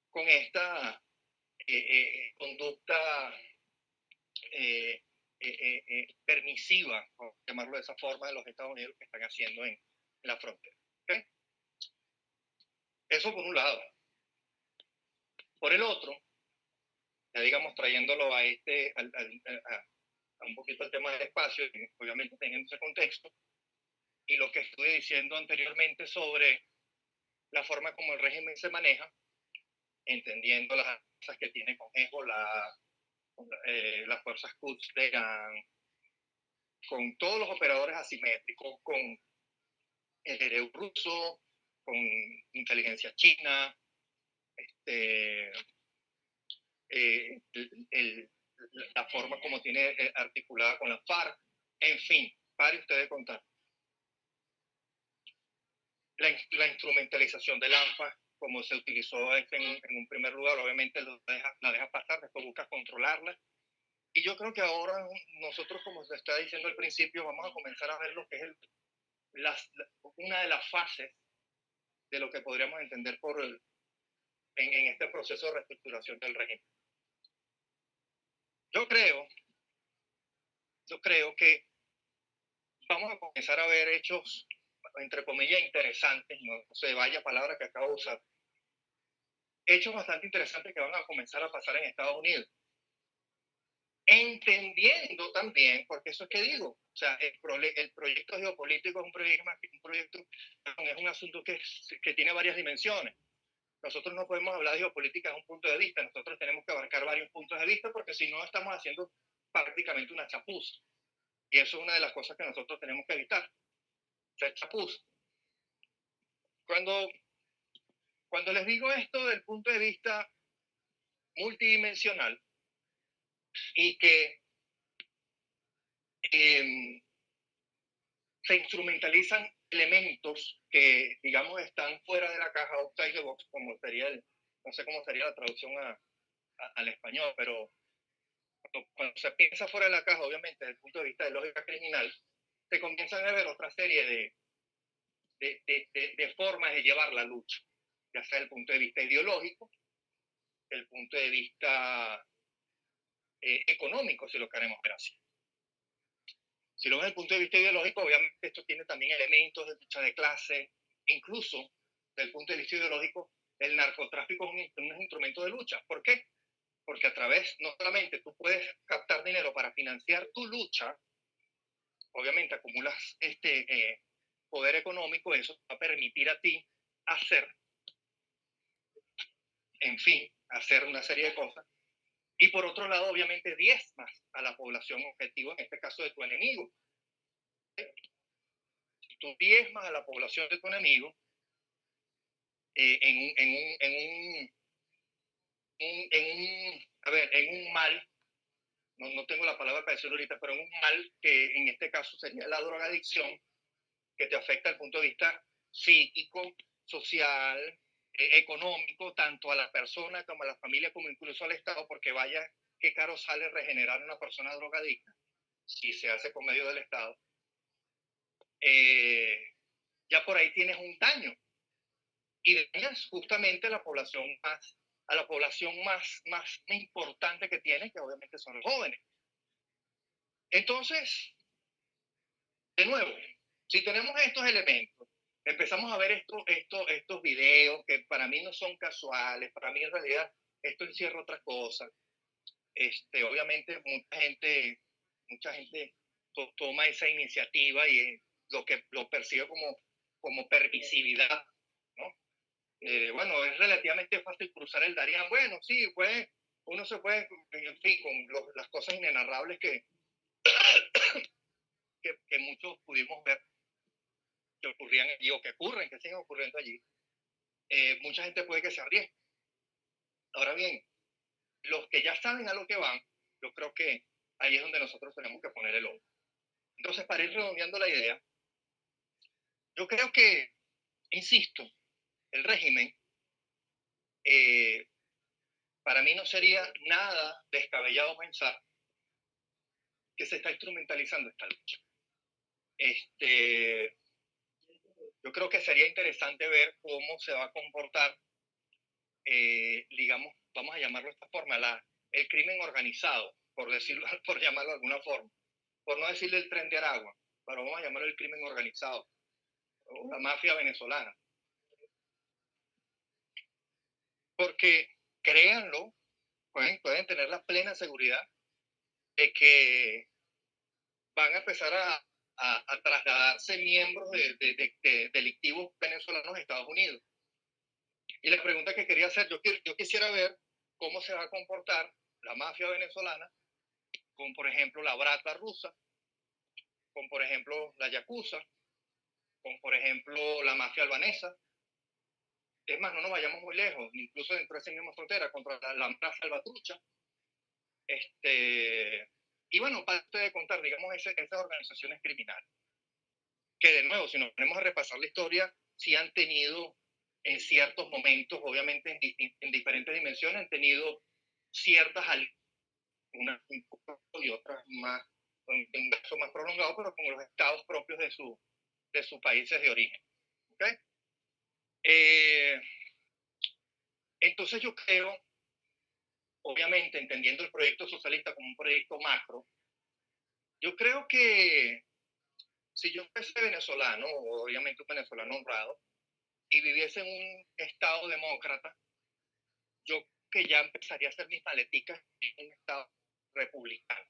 Con esta eh, eh, conducta eh, permisiva, por llamarlo de esa forma, de los Estados Unidos que están haciendo en, en la frontera. ¿Okay? Eso por un lado. Por el otro, ya digamos trayéndolo a este, al, al, a, un poquito el tema del espacio, obviamente teniendo ese contexto, y lo que estuve diciendo anteriormente sobre la forma como el régimen se maneja, entendiendo las cosas que tiene con la, eh, las fuerzas Quds de Irán, con todos los operadores asimétricos, con el EREU ruso, con inteligencia china, este, eh, el, la forma como tiene eh, articulada con la FARC, en fin, pare usted de contar. La, la instrumentalización del ANFA, como se utilizó en, en un primer lugar, obviamente deja, la deja pasar, después busca controlarla. Y yo creo que ahora nosotros, como se está diciendo al principio, vamos a comenzar a ver lo que es el, las, una de las fases de lo que podríamos entender por el, en, en este proceso de reestructuración del régimen. Yo creo, yo creo que vamos a comenzar a ver hechos, entre comillas, interesantes, no, sé, vaya palabra que acabo de usar, hechos bastante interesantes que van a comenzar a pasar en Estados Unidos. Entendiendo también, porque eso es que digo, o sea, el, proyecto geopolítico es un proyecto, un es un asunto que tiene varias dimensiones. Nosotros no podemos hablar de geopolítica desde un punto de vista, nosotros tenemos que abarcar varios puntos de vista porque si no estamos haciendo prácticamente una chapuza. Y eso es una de las cosas que nosotros tenemos que evitar, ser chapuza. Cuando, cuando les digo esto del punto de vista multidimensional y que eh, se instrumentalizan elementos que, digamos, están fuera de la caja outside the box, como sería el, no sé cómo sería la traducción al español, pero cuando, se piensa fuera de la caja, obviamente, desde el punto de vista de lógica criminal, se comienzan a ver otra serie de, de, de, formas de llevar la lucha, ya sea el punto de vista ideológico, el punto de vista eh, económico, si lo queremos ver así. Si lo ven desde el punto de vista ideológico, obviamente esto tiene también elementos de lucha de clase, incluso desde el punto de vista ideológico, el narcotráfico es un, un instrumento de lucha. ¿Por qué? Porque a través, no solamente tú puedes captar dinero para financiar tu lucha, obviamente acumulas este eh, poder económico, eso va a permitir a ti hacer, en fin, hacer una serie de cosas y por otro lado, obviamente, diezmas a la población objetivo, en este caso de tu enemigo. Si tú diezmas a la población de tu enemigo, eh, en, un, en, un, en, un, a ver, en un mal, no, no tengo la palabra para decirlo ahorita, pero en un mal que en este caso sería la drogadicción, que te afecta el punto de vista psíquico, social, eh, económico tanto a la persona como a la familia como incluso al Estado, porque vaya qué caro sale regenerar a una persona drogadicta si se hace con medio del Estado. Eh, ya por ahí tienes un daño y dañas justamente a la población más a la población más, más importante que tiene, que obviamente son los jóvenes. Entonces, de nuevo, si tenemos estos elementos, empezamos a ver esto, esto, estos videos que para mí no son casuales, para mí en realidad esto encierra otra cosa. Este, obviamente mucha gente, mucha gente toma esa iniciativa y lo que lo percibe como, como permisividad, ¿no? Eh, bueno, es relativamente fácil cruzar el Darién. Bueno, sí, pues uno se puede, en fin, con las cosas inenarrables que, que, que muchos pudimos ver que ocurrían allí o que ocurren, que siguen ocurriendo allí, eh, mucha gente puede que se arriesgue. Ahora bien, los que ya saben a lo que van, yo creo que ahí es donde nosotros tenemos que poner el ojo. Entonces, para ir redondeando la idea, yo creo que, insisto, el régimen, eh, para mí no sería nada descabellado pensar que se está instrumentalizando esta lucha. Este, yo creo que sería interesante ver cómo se va a comportar, eh, digamos, vamos a llamarlo de esta forma, el crimen organizado, por, decirlo, por llamarlo de alguna forma. Por no decirle el tren de Aragua, pero vamos a llamarlo el crimen organizado, la mafia venezolana. Porque, créanlo, pueden, pueden tener la plena seguridad de que van a empezar a, a, trasladarse miembros de, de, delictivos venezolanos a Estados Unidos. Y la pregunta que quería hacer, yo, yo quisiera ver cómo se va a comportar la mafia venezolana con, por ejemplo, la brata rusa, con, por ejemplo, la yakuza, con, por ejemplo, la mafia albanesa. Es más, no nos vayamos muy lejos, incluso dentro de esa misma frontera, contra la, la mafia salvatrucha. Este, y bueno, para de contar, digamos, esas organizaciones criminales, que de nuevo, si nos ponemos a repasar la historia, sí han tenido en ciertos momentos, obviamente en, en diferentes dimensiones, han tenido ciertas unas y otras más, un caso más prolongado, pero con los estados propios de, su, de sus países de origen. ¿Okay? Eh, entonces yo creo, obviamente entendiendo el proyecto socialista como un proyecto macro, yo creo que si yo fuese venezolano, obviamente un venezolano honrado, y viviese en un estado demócrata, yo que ya empezaría a hacer mis maleticas en un estado republicano.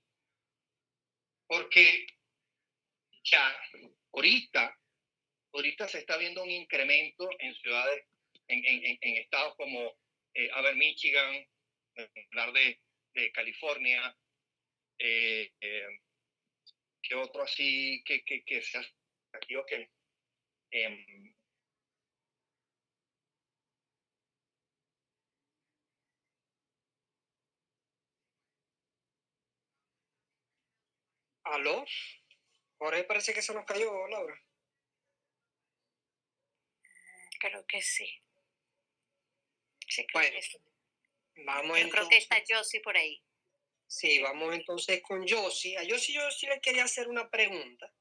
Porque ya ahorita, ahorita se está viendo un incremento en ciudades, en, en, en estados como eh, Michigan, hablar de, de California, eh, eh, que otro así que, que, que sea aquí o que em, ¿Aló? Ahora parece que se nos cayó, Laura. Creo que sí. Sí, creo que sí. Vamos Yo creo que está Josie por ahí. Sí, vamos entonces con Josie. A Josie yo sí le quería hacer una pregunta.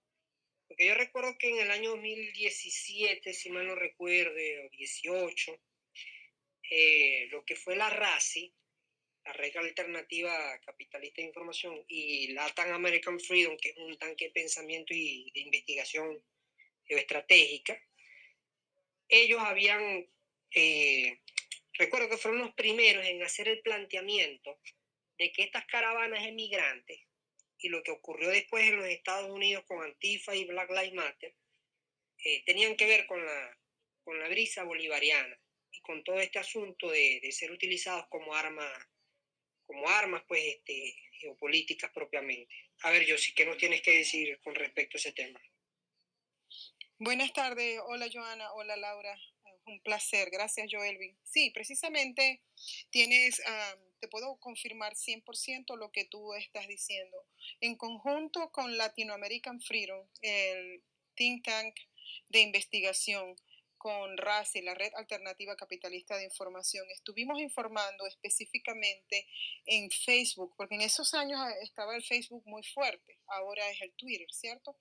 Porque yo recuerdo que en el año 2017, si mal no recuerde, o 18, eh, lo que fue la RACI, la Red Alternativa Capitalista de Información, y Latin American Freedom, que es un tanque de pensamiento y de investigación geoestratégica, ellos habían, eh, recuerdo que fueron los primeros en hacer el planteamiento de que estas caravanas emigrantes y lo que ocurrió después en los Estados Unidos con Antifa y Black Lives Matter eh, tenían que ver con la, con la brisa bolivariana y con todo este asunto de, de ser utilizados como armas como armas pues este, geopolíticas propiamente. A ver, yo sí, ¿qué nos tienes que decir con respecto a ese tema? Buenas tardes, hola Joana, hola Laura, un placer, gracias Joelvin. Sí, precisamente tienes, te puedo confirmar 100% lo que tú estás diciendo. En conjunto con Latino American Freedom, el think tank de investigación, con RACI, la Red Alternativa Capitalista de Información, estuvimos informando específicamente en Facebook, porque en esos años ah, estaba el Facebook muy fuerte, ahora es el Twitter, ¿cierto?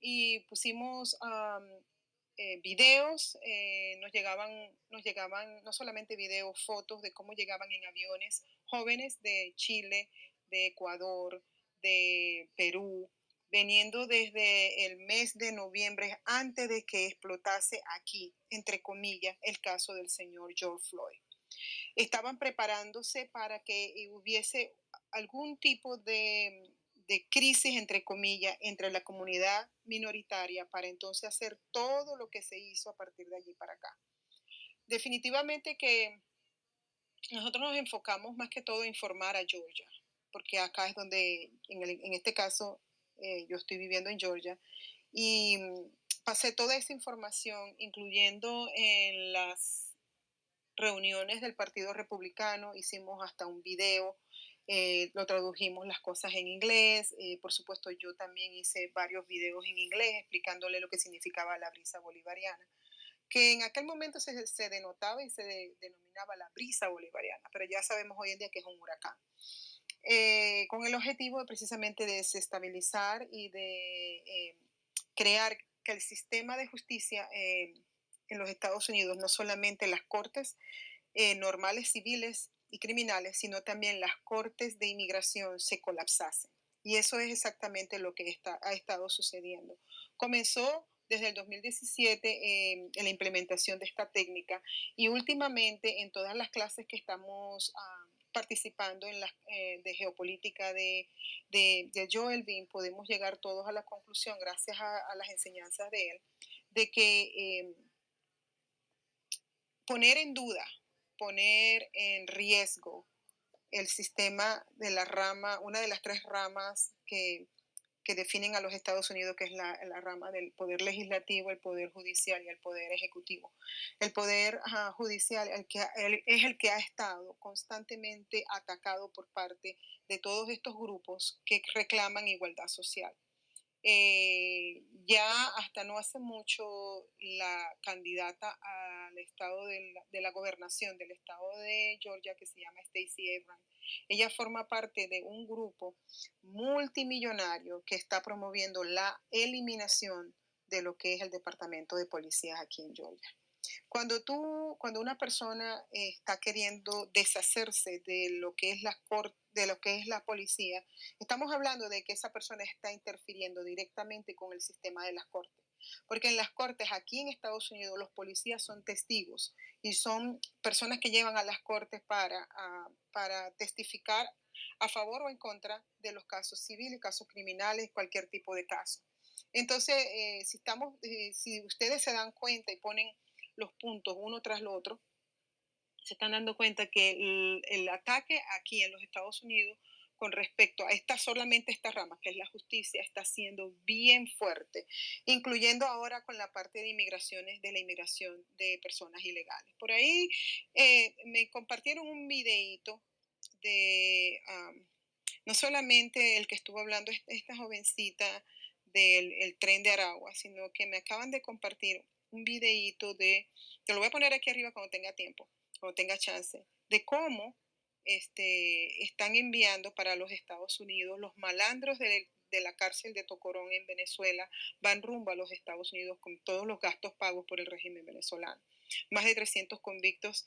Y pusimos eh, videos, eh, nos, llegaban, nos llegaban no solamente videos, fotos de cómo llegaban en aviones jóvenes de Chile, de Ecuador, de Perú, veniendo desde el mes de noviembre antes de que explotase aquí, entre comillas, el caso del señor George Floyd. Estaban preparándose para que hubiese algún tipo de, de crisis, entre comillas, entre la comunidad minoritaria para entonces hacer todo lo que se hizo a partir de allí para acá. Definitivamente que nosotros nos enfocamos más que todo a informar a Georgia, porque acá es donde, en, en este caso, eh, yo estoy viviendo en Georgia, y mm, pasé toda esa información, incluyendo en las reuniones del Partido Republicano, hicimos hasta un video, eh, lo tradujimos las cosas en inglés, eh, por supuesto yo también hice varios videos en inglés explicándole lo que significaba la brisa bolivariana que en aquel momento se, se denotaba y se denominaba la brisa bolivariana, pero ya sabemos hoy en día que es un huracán. Eh, con el objetivo de precisamente desestabilizar y de eh, crear que el sistema de justicia eh, en los Estados Unidos, no solamente las cortes normales civiles y criminales, sino también las cortes de inmigración se colapsasen. Y eso es exactamente lo que está, ha estado sucediendo. Comenzó desde el 2017 en la implementación de esta técnica y últimamente en todas las clases que estamos... Ah, participando en la eh, de geopolítica de, de, de, Joel podemos llegar todos a la conclusión, gracias a, las enseñanzas de él, de que em, poner en duda, poner en riesgo el sistema de la rama, una de las tres ramas que que definen a los Estados Unidos, que es la, rama del poder legislativo, el poder judicial y el poder ejecutivo. El poder judicial el que, es el que ha estado constantemente atacado por parte de todos estos grupos que reclaman igualdad social. Eh, ya hasta no hace mucho la candidata al estado de la, de la gobernación del estado de Georgia, que se llama Stacey Abrams, ella forma parte de un grupo multimillonario que está promoviendo la eliminación de lo que es el departamento de policías aquí en Georgia. Cuando tú, cuando una persona está queriendo deshacerse de lo que es la de lo que es la policía, estamos hablando de que esa persona está interfiriendo directamente con el sistema de las cortes. Porque en las cortes aquí en Estados Unidos los policías son testigos y son personas que llevan a las cortes para, ah, para testificar a favor o en contra de los casos civiles, casos criminales, cualquier tipo de caso. Entonces, eh, si, estamos, eh, si ustedes se dan cuenta y ponen los puntos uno tras lo otro, se están dando cuenta que el, ataque aquí en los Estados Unidos con respecto a esta solamente esta rama, que es la justicia, está siendo bien fuerte, incluyendo ahora con la parte de inmigraciones, de la inmigración de personas ilegales. Por ahí eh, me compartieron un videíto de no solamente el que estuvo hablando esta jovencita del tren de Aragua, sino que me acaban de compartir un videíto de, te lo voy a poner aquí arriba cuando tenga tiempo, cuando tenga chance, de cómo este, están enviando para los Estados Unidos. Los malandros de, la cárcel de Tocorón en Venezuela van rumbo a los Estados Unidos con todos los gastos pagos por el régimen venezolano. Más de 300 convictos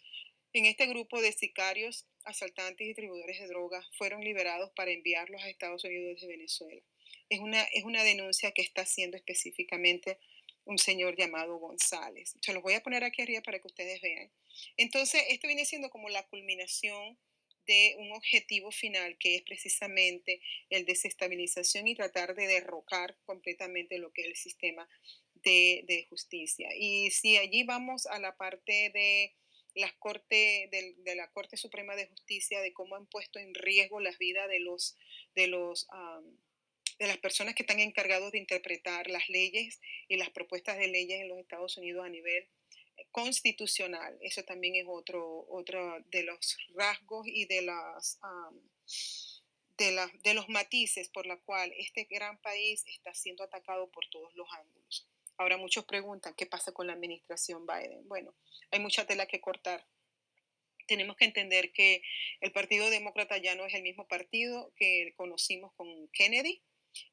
en este grupo de sicarios, asaltantes y distribuidores de drogas fueron liberados para enviarlos a Estados Unidos desde Venezuela. Es una, es una denuncia que está haciendo específicamente un señor llamado González. Se los voy a poner aquí arriba para que ustedes vean. Entonces, esto viene siendo como la culminación de un objetivo final que es precisamente el desestabilización y tratar de derrocar completamente lo que es el sistema de, justicia. Y si allí vamos a la parte de corte, de, la Corte Suprema de Justicia, de cómo han puesto en riesgo las vidas de los, de los de las personas que están encargados de interpretar las leyes y las propuestas de leyes en los Estados Unidos a nivel constitucional. Eso también es otro, otro de los rasgos y de, las, de, de los matices por la cual este gran país está siendo atacado por todos los ángulos. Ahora muchos preguntan, ¿qué pasa con la administración Biden? Bueno, hay mucha tela que cortar. Tenemos que entender que el Partido Demócrata ya no es el mismo partido que conocimos con Kennedy.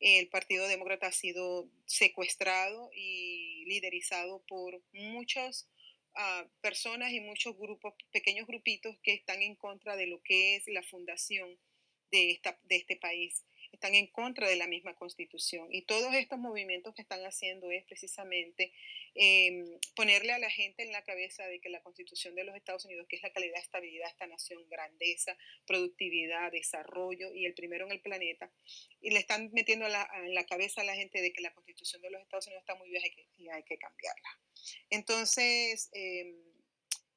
El Partido Demócrata ha sido secuestrado y liderizado por muchos personas y muchos grupos, pequeños grupitos que están en contra de lo que es la fundación de, esta, de este país. Están en contra de la misma constitución. Y todos estos movimientos que están haciendo es precisamente em, ponerle a la gente en la cabeza de que la constitución de los Estados Unidos, que es la calidad, estabilidad esta nación, grandeza, productividad, desarrollo y el primero en el planeta, y le están metiendo en la cabeza a la gente de que la constitución de los Estados Unidos está muy vieja y hay que cambiarla. Entonces, em,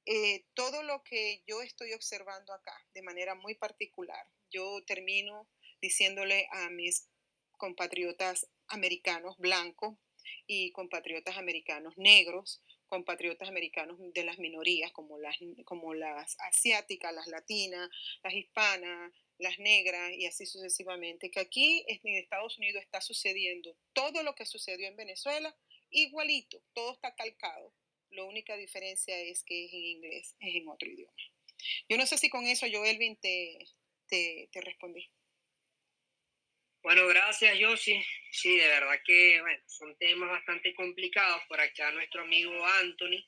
eh, todo lo que yo estoy observando acá de manera muy particular, yo termino diciéndole a mis compatriotas americanos blancos y compatriotas americanos negros, compatriotas americanos de las minorías como las, como las asiáticas, las latinas, las hispanas, las negras y así sucesivamente, que aquí en Estados Unidos está sucediendo todo lo que sucedió en Venezuela igualito, todo está calcado. La única diferencia es que es en inglés, es en otro idioma. Yo no sé si con eso, yo, Elvin, te, te, respondí. Bueno, gracias, Josie. Sí, de verdad que bueno, son temas bastante complicados. Por acá nuestro amigo Anthony,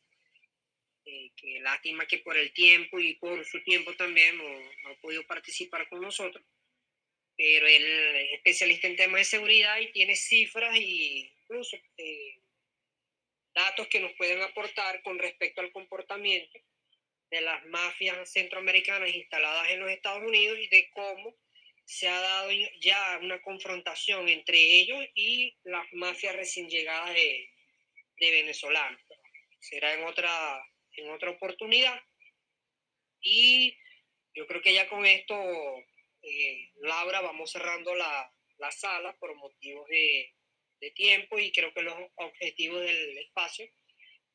eh, que lástima que por el tiempo y por su tiempo también no, ha podido participar con nosotros. Pero él es especialista en temas de seguridad y tiene cifras y incluso eh, datos que nos pueden aportar con respecto al comportamiento de las mafias centroamericanas instaladas en los Estados Unidos y de cómo se ha dado ya una confrontación entre ellos y las mafias recién llegadas de, de venezolanos. Será en otra, en otra oportunidad. Y yo creo que ya con esto, eh, Laura, vamos cerrando la, la sala por motivos de, de, tiempo y creo que los objetivos del espacio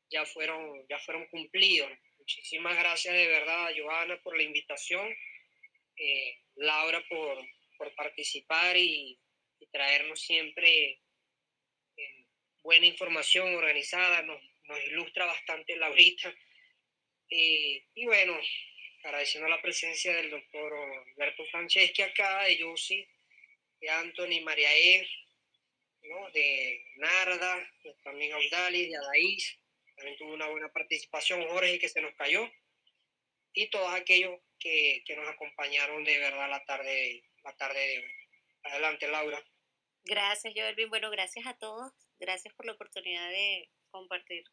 ya fueron, ya fueron cumplidos. Muchísimas gracias de verdad, Joana, por la invitación. Eh, Laura, por, por participar y, traernos siempre eh, buena información organizada. Nos, nos ilustra bastante Laurita. Eh, y bueno, agradeciendo la presencia del doctor Alberto Franceschi acá, de Yossi, de Anthony, María E., ¿no? de Narda, nuestra amiga Audalis, de Adaís, también tuvo una buena participación, Jorge, que se nos cayó, y todos aquellos que, que nos acompañaron de verdad la tarde, la tarde de hoy. Adelante, Laura. Gracias, Joelvin. Bueno, gracias a todos. Gracias por la oportunidad de compartir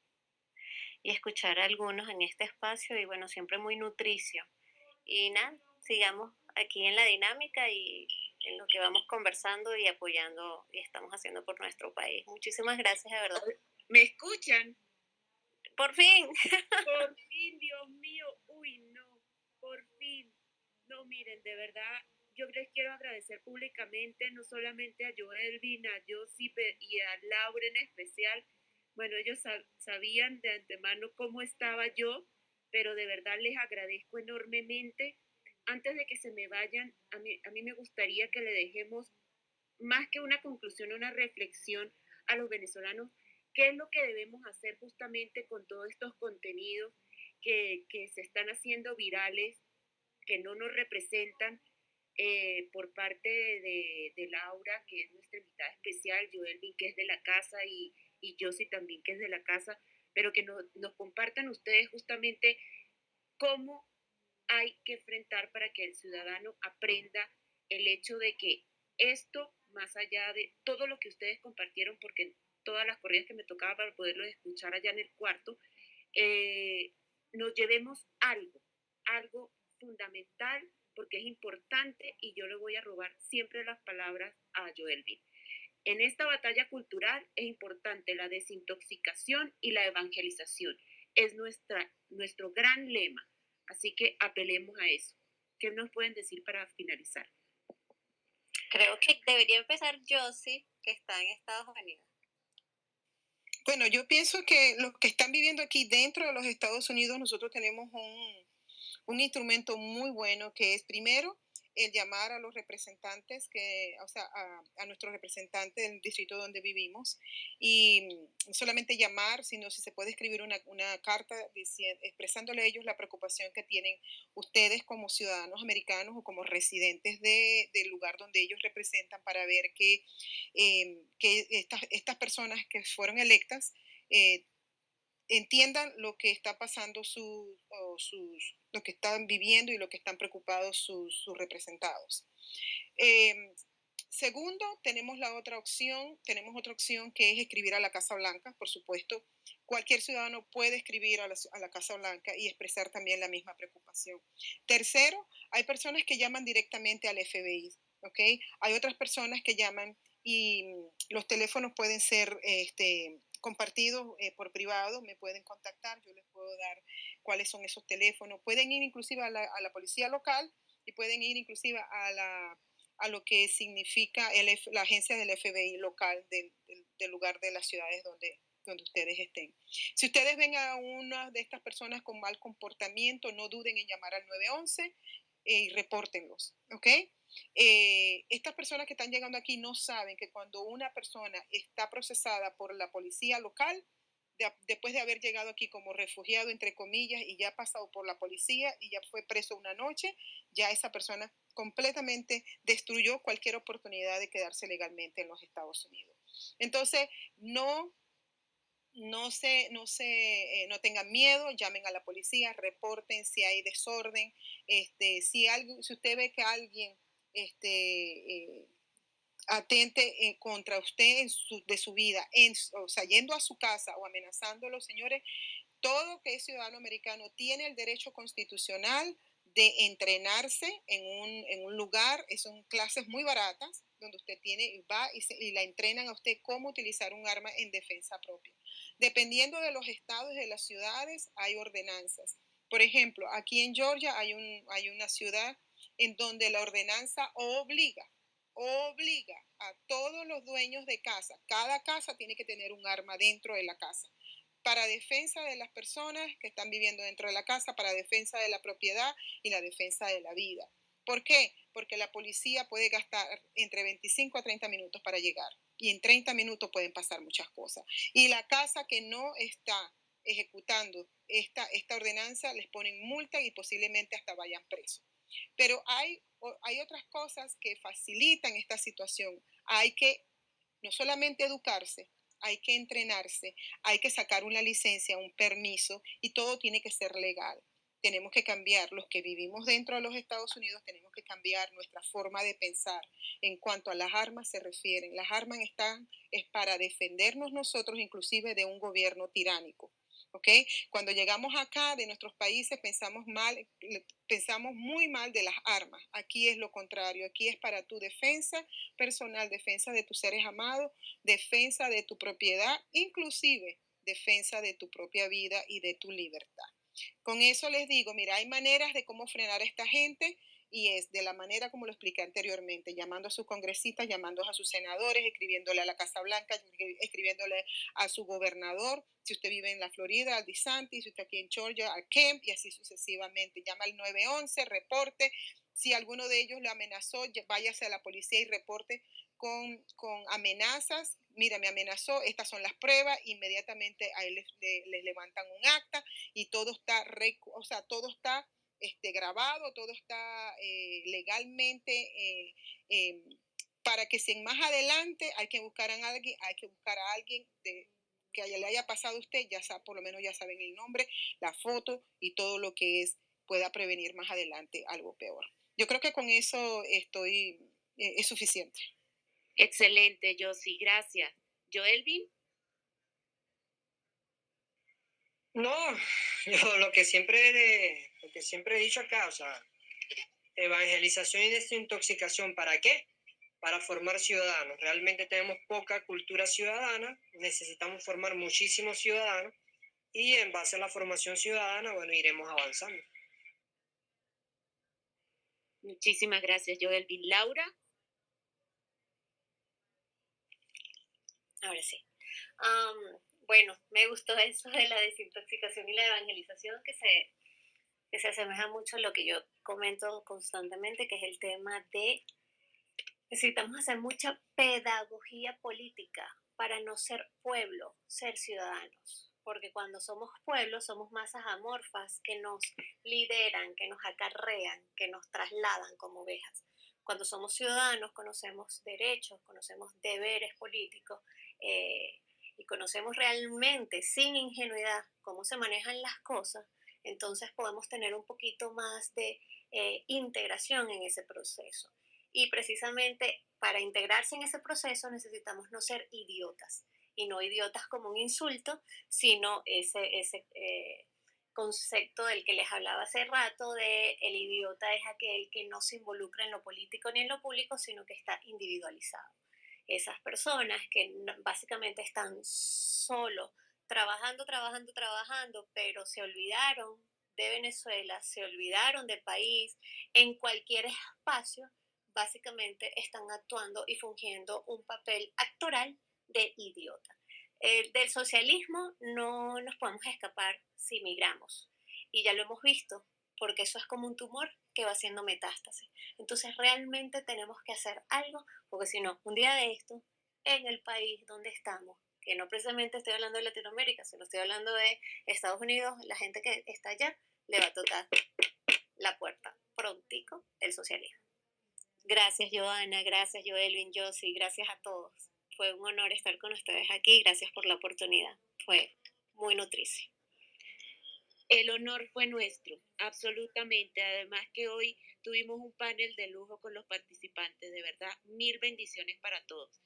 y escuchar a algunos en este espacio y bueno, siempre muy nutricio. Y nada, sigamos aquí en la dinámica y en lo que vamos conversando y apoyando y estamos haciendo por nuestro país. Muchísimas gracias, de verdad. ¿Me escuchan? Por fin. Por fin, Dios mío. Uy, no. Por fin. No, miren, de verdad, yo les quiero agradecer públicamente, no solamente a Joelvin, a Josip y a Laura en especial, bueno, ellos sabían de antemano cómo estaba yo, pero de verdad les agradezco enormemente. Antes de que se me vayan, a mí, a mí me gustaría que le dejemos más que una conclusión, una reflexión a los venezolanos, qué es lo que debemos hacer justamente con todos estos contenidos que, que se están haciendo virales, que no nos representan, eh, por parte de, Laura, que es nuestra invitada especial, Joelvin, que es de la casa, y, y Josie también, que es de la casa, pero que nos, nos compartan ustedes justamente cómo hay que enfrentar para que el ciudadano aprenda el hecho de que esto, más allá de todo lo que ustedes compartieron, porque todas las corridas que me tocaba para poderlo escuchar allá en el cuarto, eh, nos llevemos algo, algo fundamental, porque es importante y yo le voy a robar siempre las palabras a Joelvin. En esta batalla cultural es importante la desintoxicación y la evangelización. Es nuestra, nuestro gran lema. Así que apelemos a eso. ¿Qué nos pueden decir para finalizar? Creo que debería empezar Josie, que está en Estados Unidos. Bueno, yo pienso que los que están viviendo aquí dentro de los Estados Unidos, nosotros tenemos un, un instrumento muy bueno que es primero el llamar a los representantes, que, o sea, a, a nuestros representantes del distrito donde vivimos, y no solamente llamar, sino si se puede escribir una, una carta diciendo, expresándole a ellos la preocupación que tienen ustedes como ciudadanos americanos o como residentes de, del lugar donde ellos representan para ver que, eh, que estas, estas personas que fueron electas eh, entiendan lo que está pasando sus, sus, lo que están viviendo y lo que están preocupados sus, sus representados. Eh, segundo, tenemos la otra opción, tenemos otra opción que es escribir a la Casa Blanca, por supuesto. Cualquier ciudadano puede escribir a la, a la Casa Blanca y expresar también la misma preocupación. Tercero, hay personas que llaman directamente al FBI, ¿ok? Hay otras personas que llaman y los teléfonos pueden ser este, compartidos eh, por privado, me pueden contactar, yo les puedo dar cuáles son esos teléfonos. Pueden ir inclusive a la, a la policía local y pueden ir inclusive a, la, a lo que significa la agencia del FBI local del, del, del lugar de las ciudades donde, donde ustedes estén. Si ustedes ven a una de estas personas con mal comportamiento, no duden en llamar al 911 eh, y repórtenlos, ¿ok? Eh, estas personas que están llegando aquí no saben que cuando una persona está procesada por la policía local, de, después de haber llegado aquí como refugiado, entre comillas, y ya ha pasado por la policía y ya fue preso una noche, ya esa persona completamente destruyó cualquier oportunidad de quedarse legalmente en los Estados Unidos. Entonces, no no se, no se, eh, no tengan miedo, llamen a la policía, reporten si hay desorden, este, si algo, si usted ve que alguien este, eh, atente eh, contra usted de su vida, en, o sea, yendo a su casa o amenazándolo, señores, Todo que es ciudadano americano tiene el derecho constitucional de entrenarse en un, en un lugar, son clases muy baratas, donde usted tiene, va y, y, la entrenan a usted cómo utilizar un arma en defensa propia. Dependiendo de los estados y de las ciudades, hay ordenanzas. Por ejemplo, aquí en Georgia hay, un, hay una ciudad en donde la ordenanza obliga, obliga a todos los dueños de casa, cada casa tiene que tener un arma dentro de la casa para defensa de las personas que están viviendo dentro de la casa, para defensa de la propiedad y la defensa de la vida. ¿Por qué? Porque la policía puede gastar entre 25 a 30 minutos para llegar y en 30 minutos pueden pasar muchas cosas. Y la casa que no está ejecutando esta, ordenanza les ponen multa y posiblemente hasta vayan presos. Pero hay, hay otras cosas que facilitan esta situación. Hay que no solamente educarse, hay que entrenarse, hay que sacar una licencia, un permiso y todo tiene que ser legal. Tenemos que cambiar, los que vivimos dentro de los Estados Unidos, tenemos que cambiar nuestra forma de pensar en cuanto a las armas se refieren. Las armas están es para defendernos nosotros inclusive de un gobierno tiránico. ¿Ok? Cuando llegamos acá de nuestros países pensamos mal, pensamos muy mal de las armas. Aquí es lo contrario, aquí es para tu defensa personal, defensa de tus seres amados, defensa de tu propiedad, inclusive defensa de tu propia vida y de tu libertad. Con eso les digo, mira, hay maneras de cómo frenar a esta gente y es de la manera como lo expliqué anteriormente, llamando a sus congresistas, llamando a sus senadores, escribiéndole a la Casa Blanca, escribiéndole a su gobernador, si usted vive en la Florida, al DeSantis, si usted aquí en Georgia, al Kemp y así sucesivamente. Llama al 911, reporte. Si alguno de ellos lo amenazó, váyase a la policía y reporte con, con amenazas. Mira, me amenazó, estas son las pruebas, inmediatamente a él les, levantan un acta y todo está, o sea, todo está este, grabado, todo está eh, legalmente eh, em, para que si más adelante hay que buscar a alguien, hay que buscar a alguien de, que le haya pasado a usted, ya sabe, por lo menos ya saben el nombre, la foto y todo lo que es pueda prevenir más adelante algo peor. Yo creo que con eso estoy, eh, es suficiente. Excelente, Josie, gracias. Joelvin. No, yo lo que siempre, lo que siempre he dicho acá, o sea, evangelización y desintoxicación, ¿para qué? Para formar ciudadanos. Realmente tenemos poca cultura ciudadana, necesitamos formar muchísimos ciudadanos y en base a la formación ciudadana, bueno, iremos avanzando. Muchísimas gracias, Joel. ¿Y Laura? Ahora sí. bueno, me gustó eso de la desintoxicación y la evangelización que se, que se asemeja mucho a lo que yo comento constantemente, que es el tema de necesitamos hacer mucha pedagogía política para no ser pueblo, ser ciudadanos. Porque cuando somos pueblo somos masas amorfas que nos lideran, que nos acarrean, que nos trasladan como ovejas. Cuando somos ciudadanos conocemos derechos, conocemos deberes políticos eh, y conocemos realmente sin ingenuidad cómo se manejan las cosas, entonces podemos tener un poquito más de eh, integración en ese proceso. Y precisamente para integrarse en ese proceso necesitamos no ser idiotas, y no idiotas como un insulto, sino ese, ese eh, concepto del que les hablaba hace rato de el idiota es aquel que no se involucra en lo político ni en lo público, sino que está individualizado esas personas que básicamente están solo, trabajando, trabajando, trabajando, pero se olvidaron de Venezuela, se olvidaron del país, en cualquier espacio, básicamente están actuando y fungiendo un papel actoral de idiota. del socialismo no nos podemos escapar si migramos. Y ya lo hemos visto, porque eso es como un tumor que va haciendo metástasis. Entonces realmente tenemos que hacer algo, porque si no, un día de esto, en el país donde estamos, que no precisamente estoy hablando de Latinoamérica, sino estoy hablando de Estados Unidos, la gente que está allá le va a tocar la puerta prontico el socialismo. Gracias Joana, gracias Joelvin, Josie, gracias a todos. Fue un honor estar con ustedes aquí, gracias por la oportunidad. Fue muy nutricio. El honor fue nuestro, absolutamente. Además que hoy tuvimos un panel de lujo con los participantes, de verdad, mil bendiciones para todos.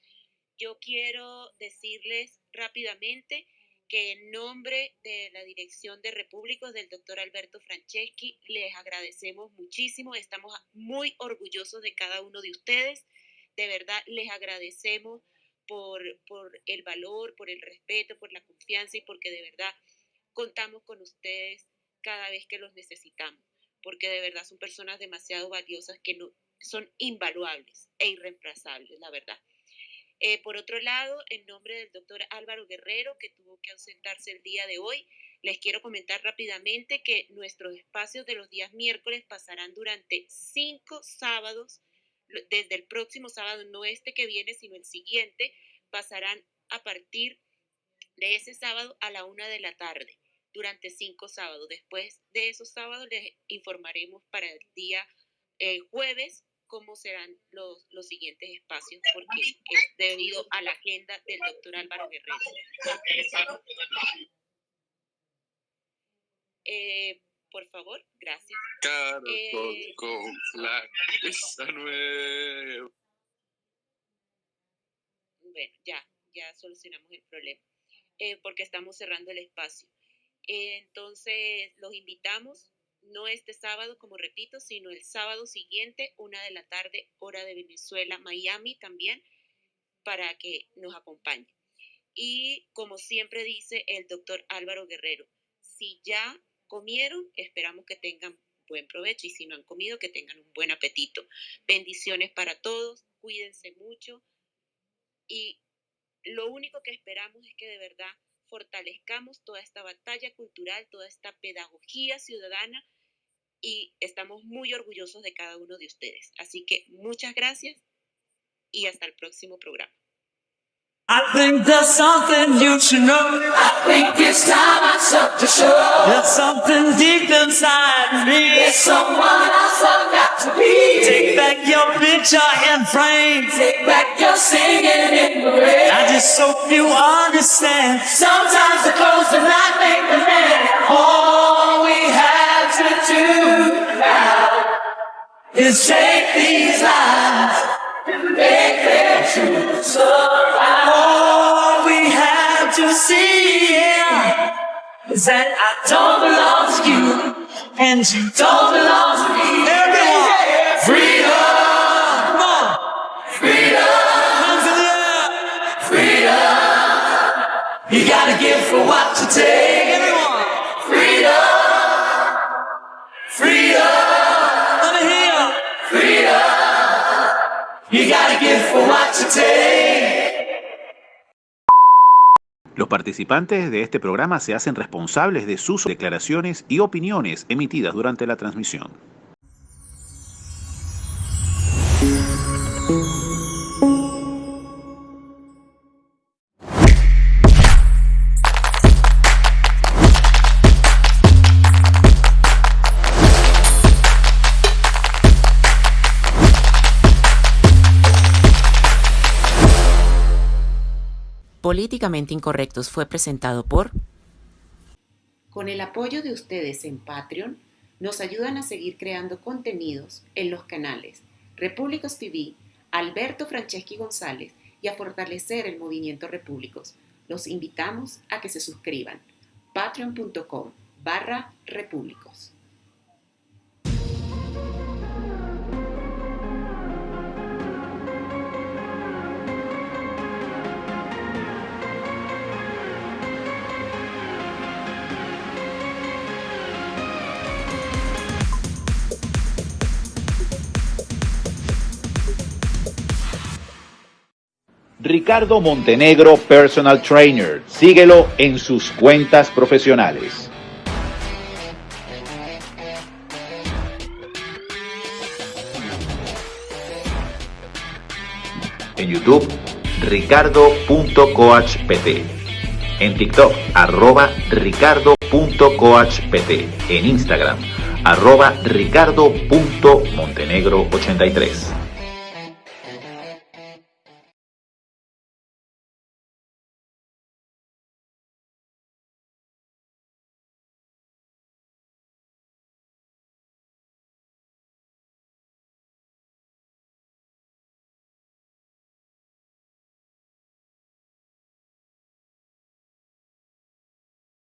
Yo quiero decirles rápidamente que en nombre de la Dirección de Repúblicos del doctor Alberto Franceschi les agradecemos muchísimo, estamos muy orgullosos de cada uno de ustedes, de verdad les agradecemos por, el valor, por el respeto, por la confianza y porque de verdad contamos con ustedes cada vez que los necesitamos, porque de verdad son personas demasiado valiosas que no, son invaluables e irreemplazables, la verdad. Eh, por otro lado, en nombre del doctor Álvaro Guerrero, que tuvo que ausentarse el día de hoy, les quiero comentar rápidamente que nuestros espacios de los días miércoles pasarán durante cinco sábados, desde el próximo sábado, no este que viene, sino el siguiente, pasarán a partir de ese sábado a la una de la tarde, durante cinco sábados. Después de esos sábados les informaremos para el día eh, jueves cómo serán los, los siguientes espacios, porque es debido a la agenda del doctor Álvaro Guerrero. Eh, por favor, gracias. Eh, con la nueva. Bueno, ya, ya solucionamos el problema, eh, porque estamos cerrando el espacio. entonces, los invitamos no este sábado, como repito, sino el sábado siguiente, una de la tarde, hora de Venezuela, Miami también, para que nos acompañe. Y como siempre dice el doctor Álvaro Guerrero, si ya comieron, esperamos que tengan buen provecho y si no han comido, que tengan un buen apetito. Bendiciones para todos, cuídense mucho y lo único que esperamos es que de verdad fortalezcamos toda esta batalla cultural, toda esta pedagogía ciudadana y estamos muy orgullosos de cada uno de ustedes. Así que muchas gracias y hasta el próximo programa. I think there's something you should know. I think it's time I start to show. There's something deep inside me. There's someone else I've got to be. Take back your picture and frame. Take back your singing in the rain. I just hope you understand. Sometimes the clothes do not make the man. All we have to do now is take these and make their truths around. All we have to see yeah, is that I don't belong to you, and you don't belong to me. Everyone, freedom, come on, freedom, freedom. You gotta give for what you take. Los participantes de este programa se hacen responsables de sus declaraciones y opiniones emitidas durante la transmisión. Políticamente Incorrectos fue presentado por... Con el apoyo de ustedes en Patreon, nos ayudan a seguir creando contenidos en los canales Repúblicos TV, Alberto Franceschi González y a fortalecer el movimiento Repúblicos. Los invitamos a que se suscriban. patreon.com barra repúblicos. Ricardo Montenegro Personal Trainer. Síguelo en sus cuentas profesionales. En YouTube, ricardo.coachpt. En TikTok, arroba ricardo.coachpt. En Instagram, arroba ricardo.montenegro83.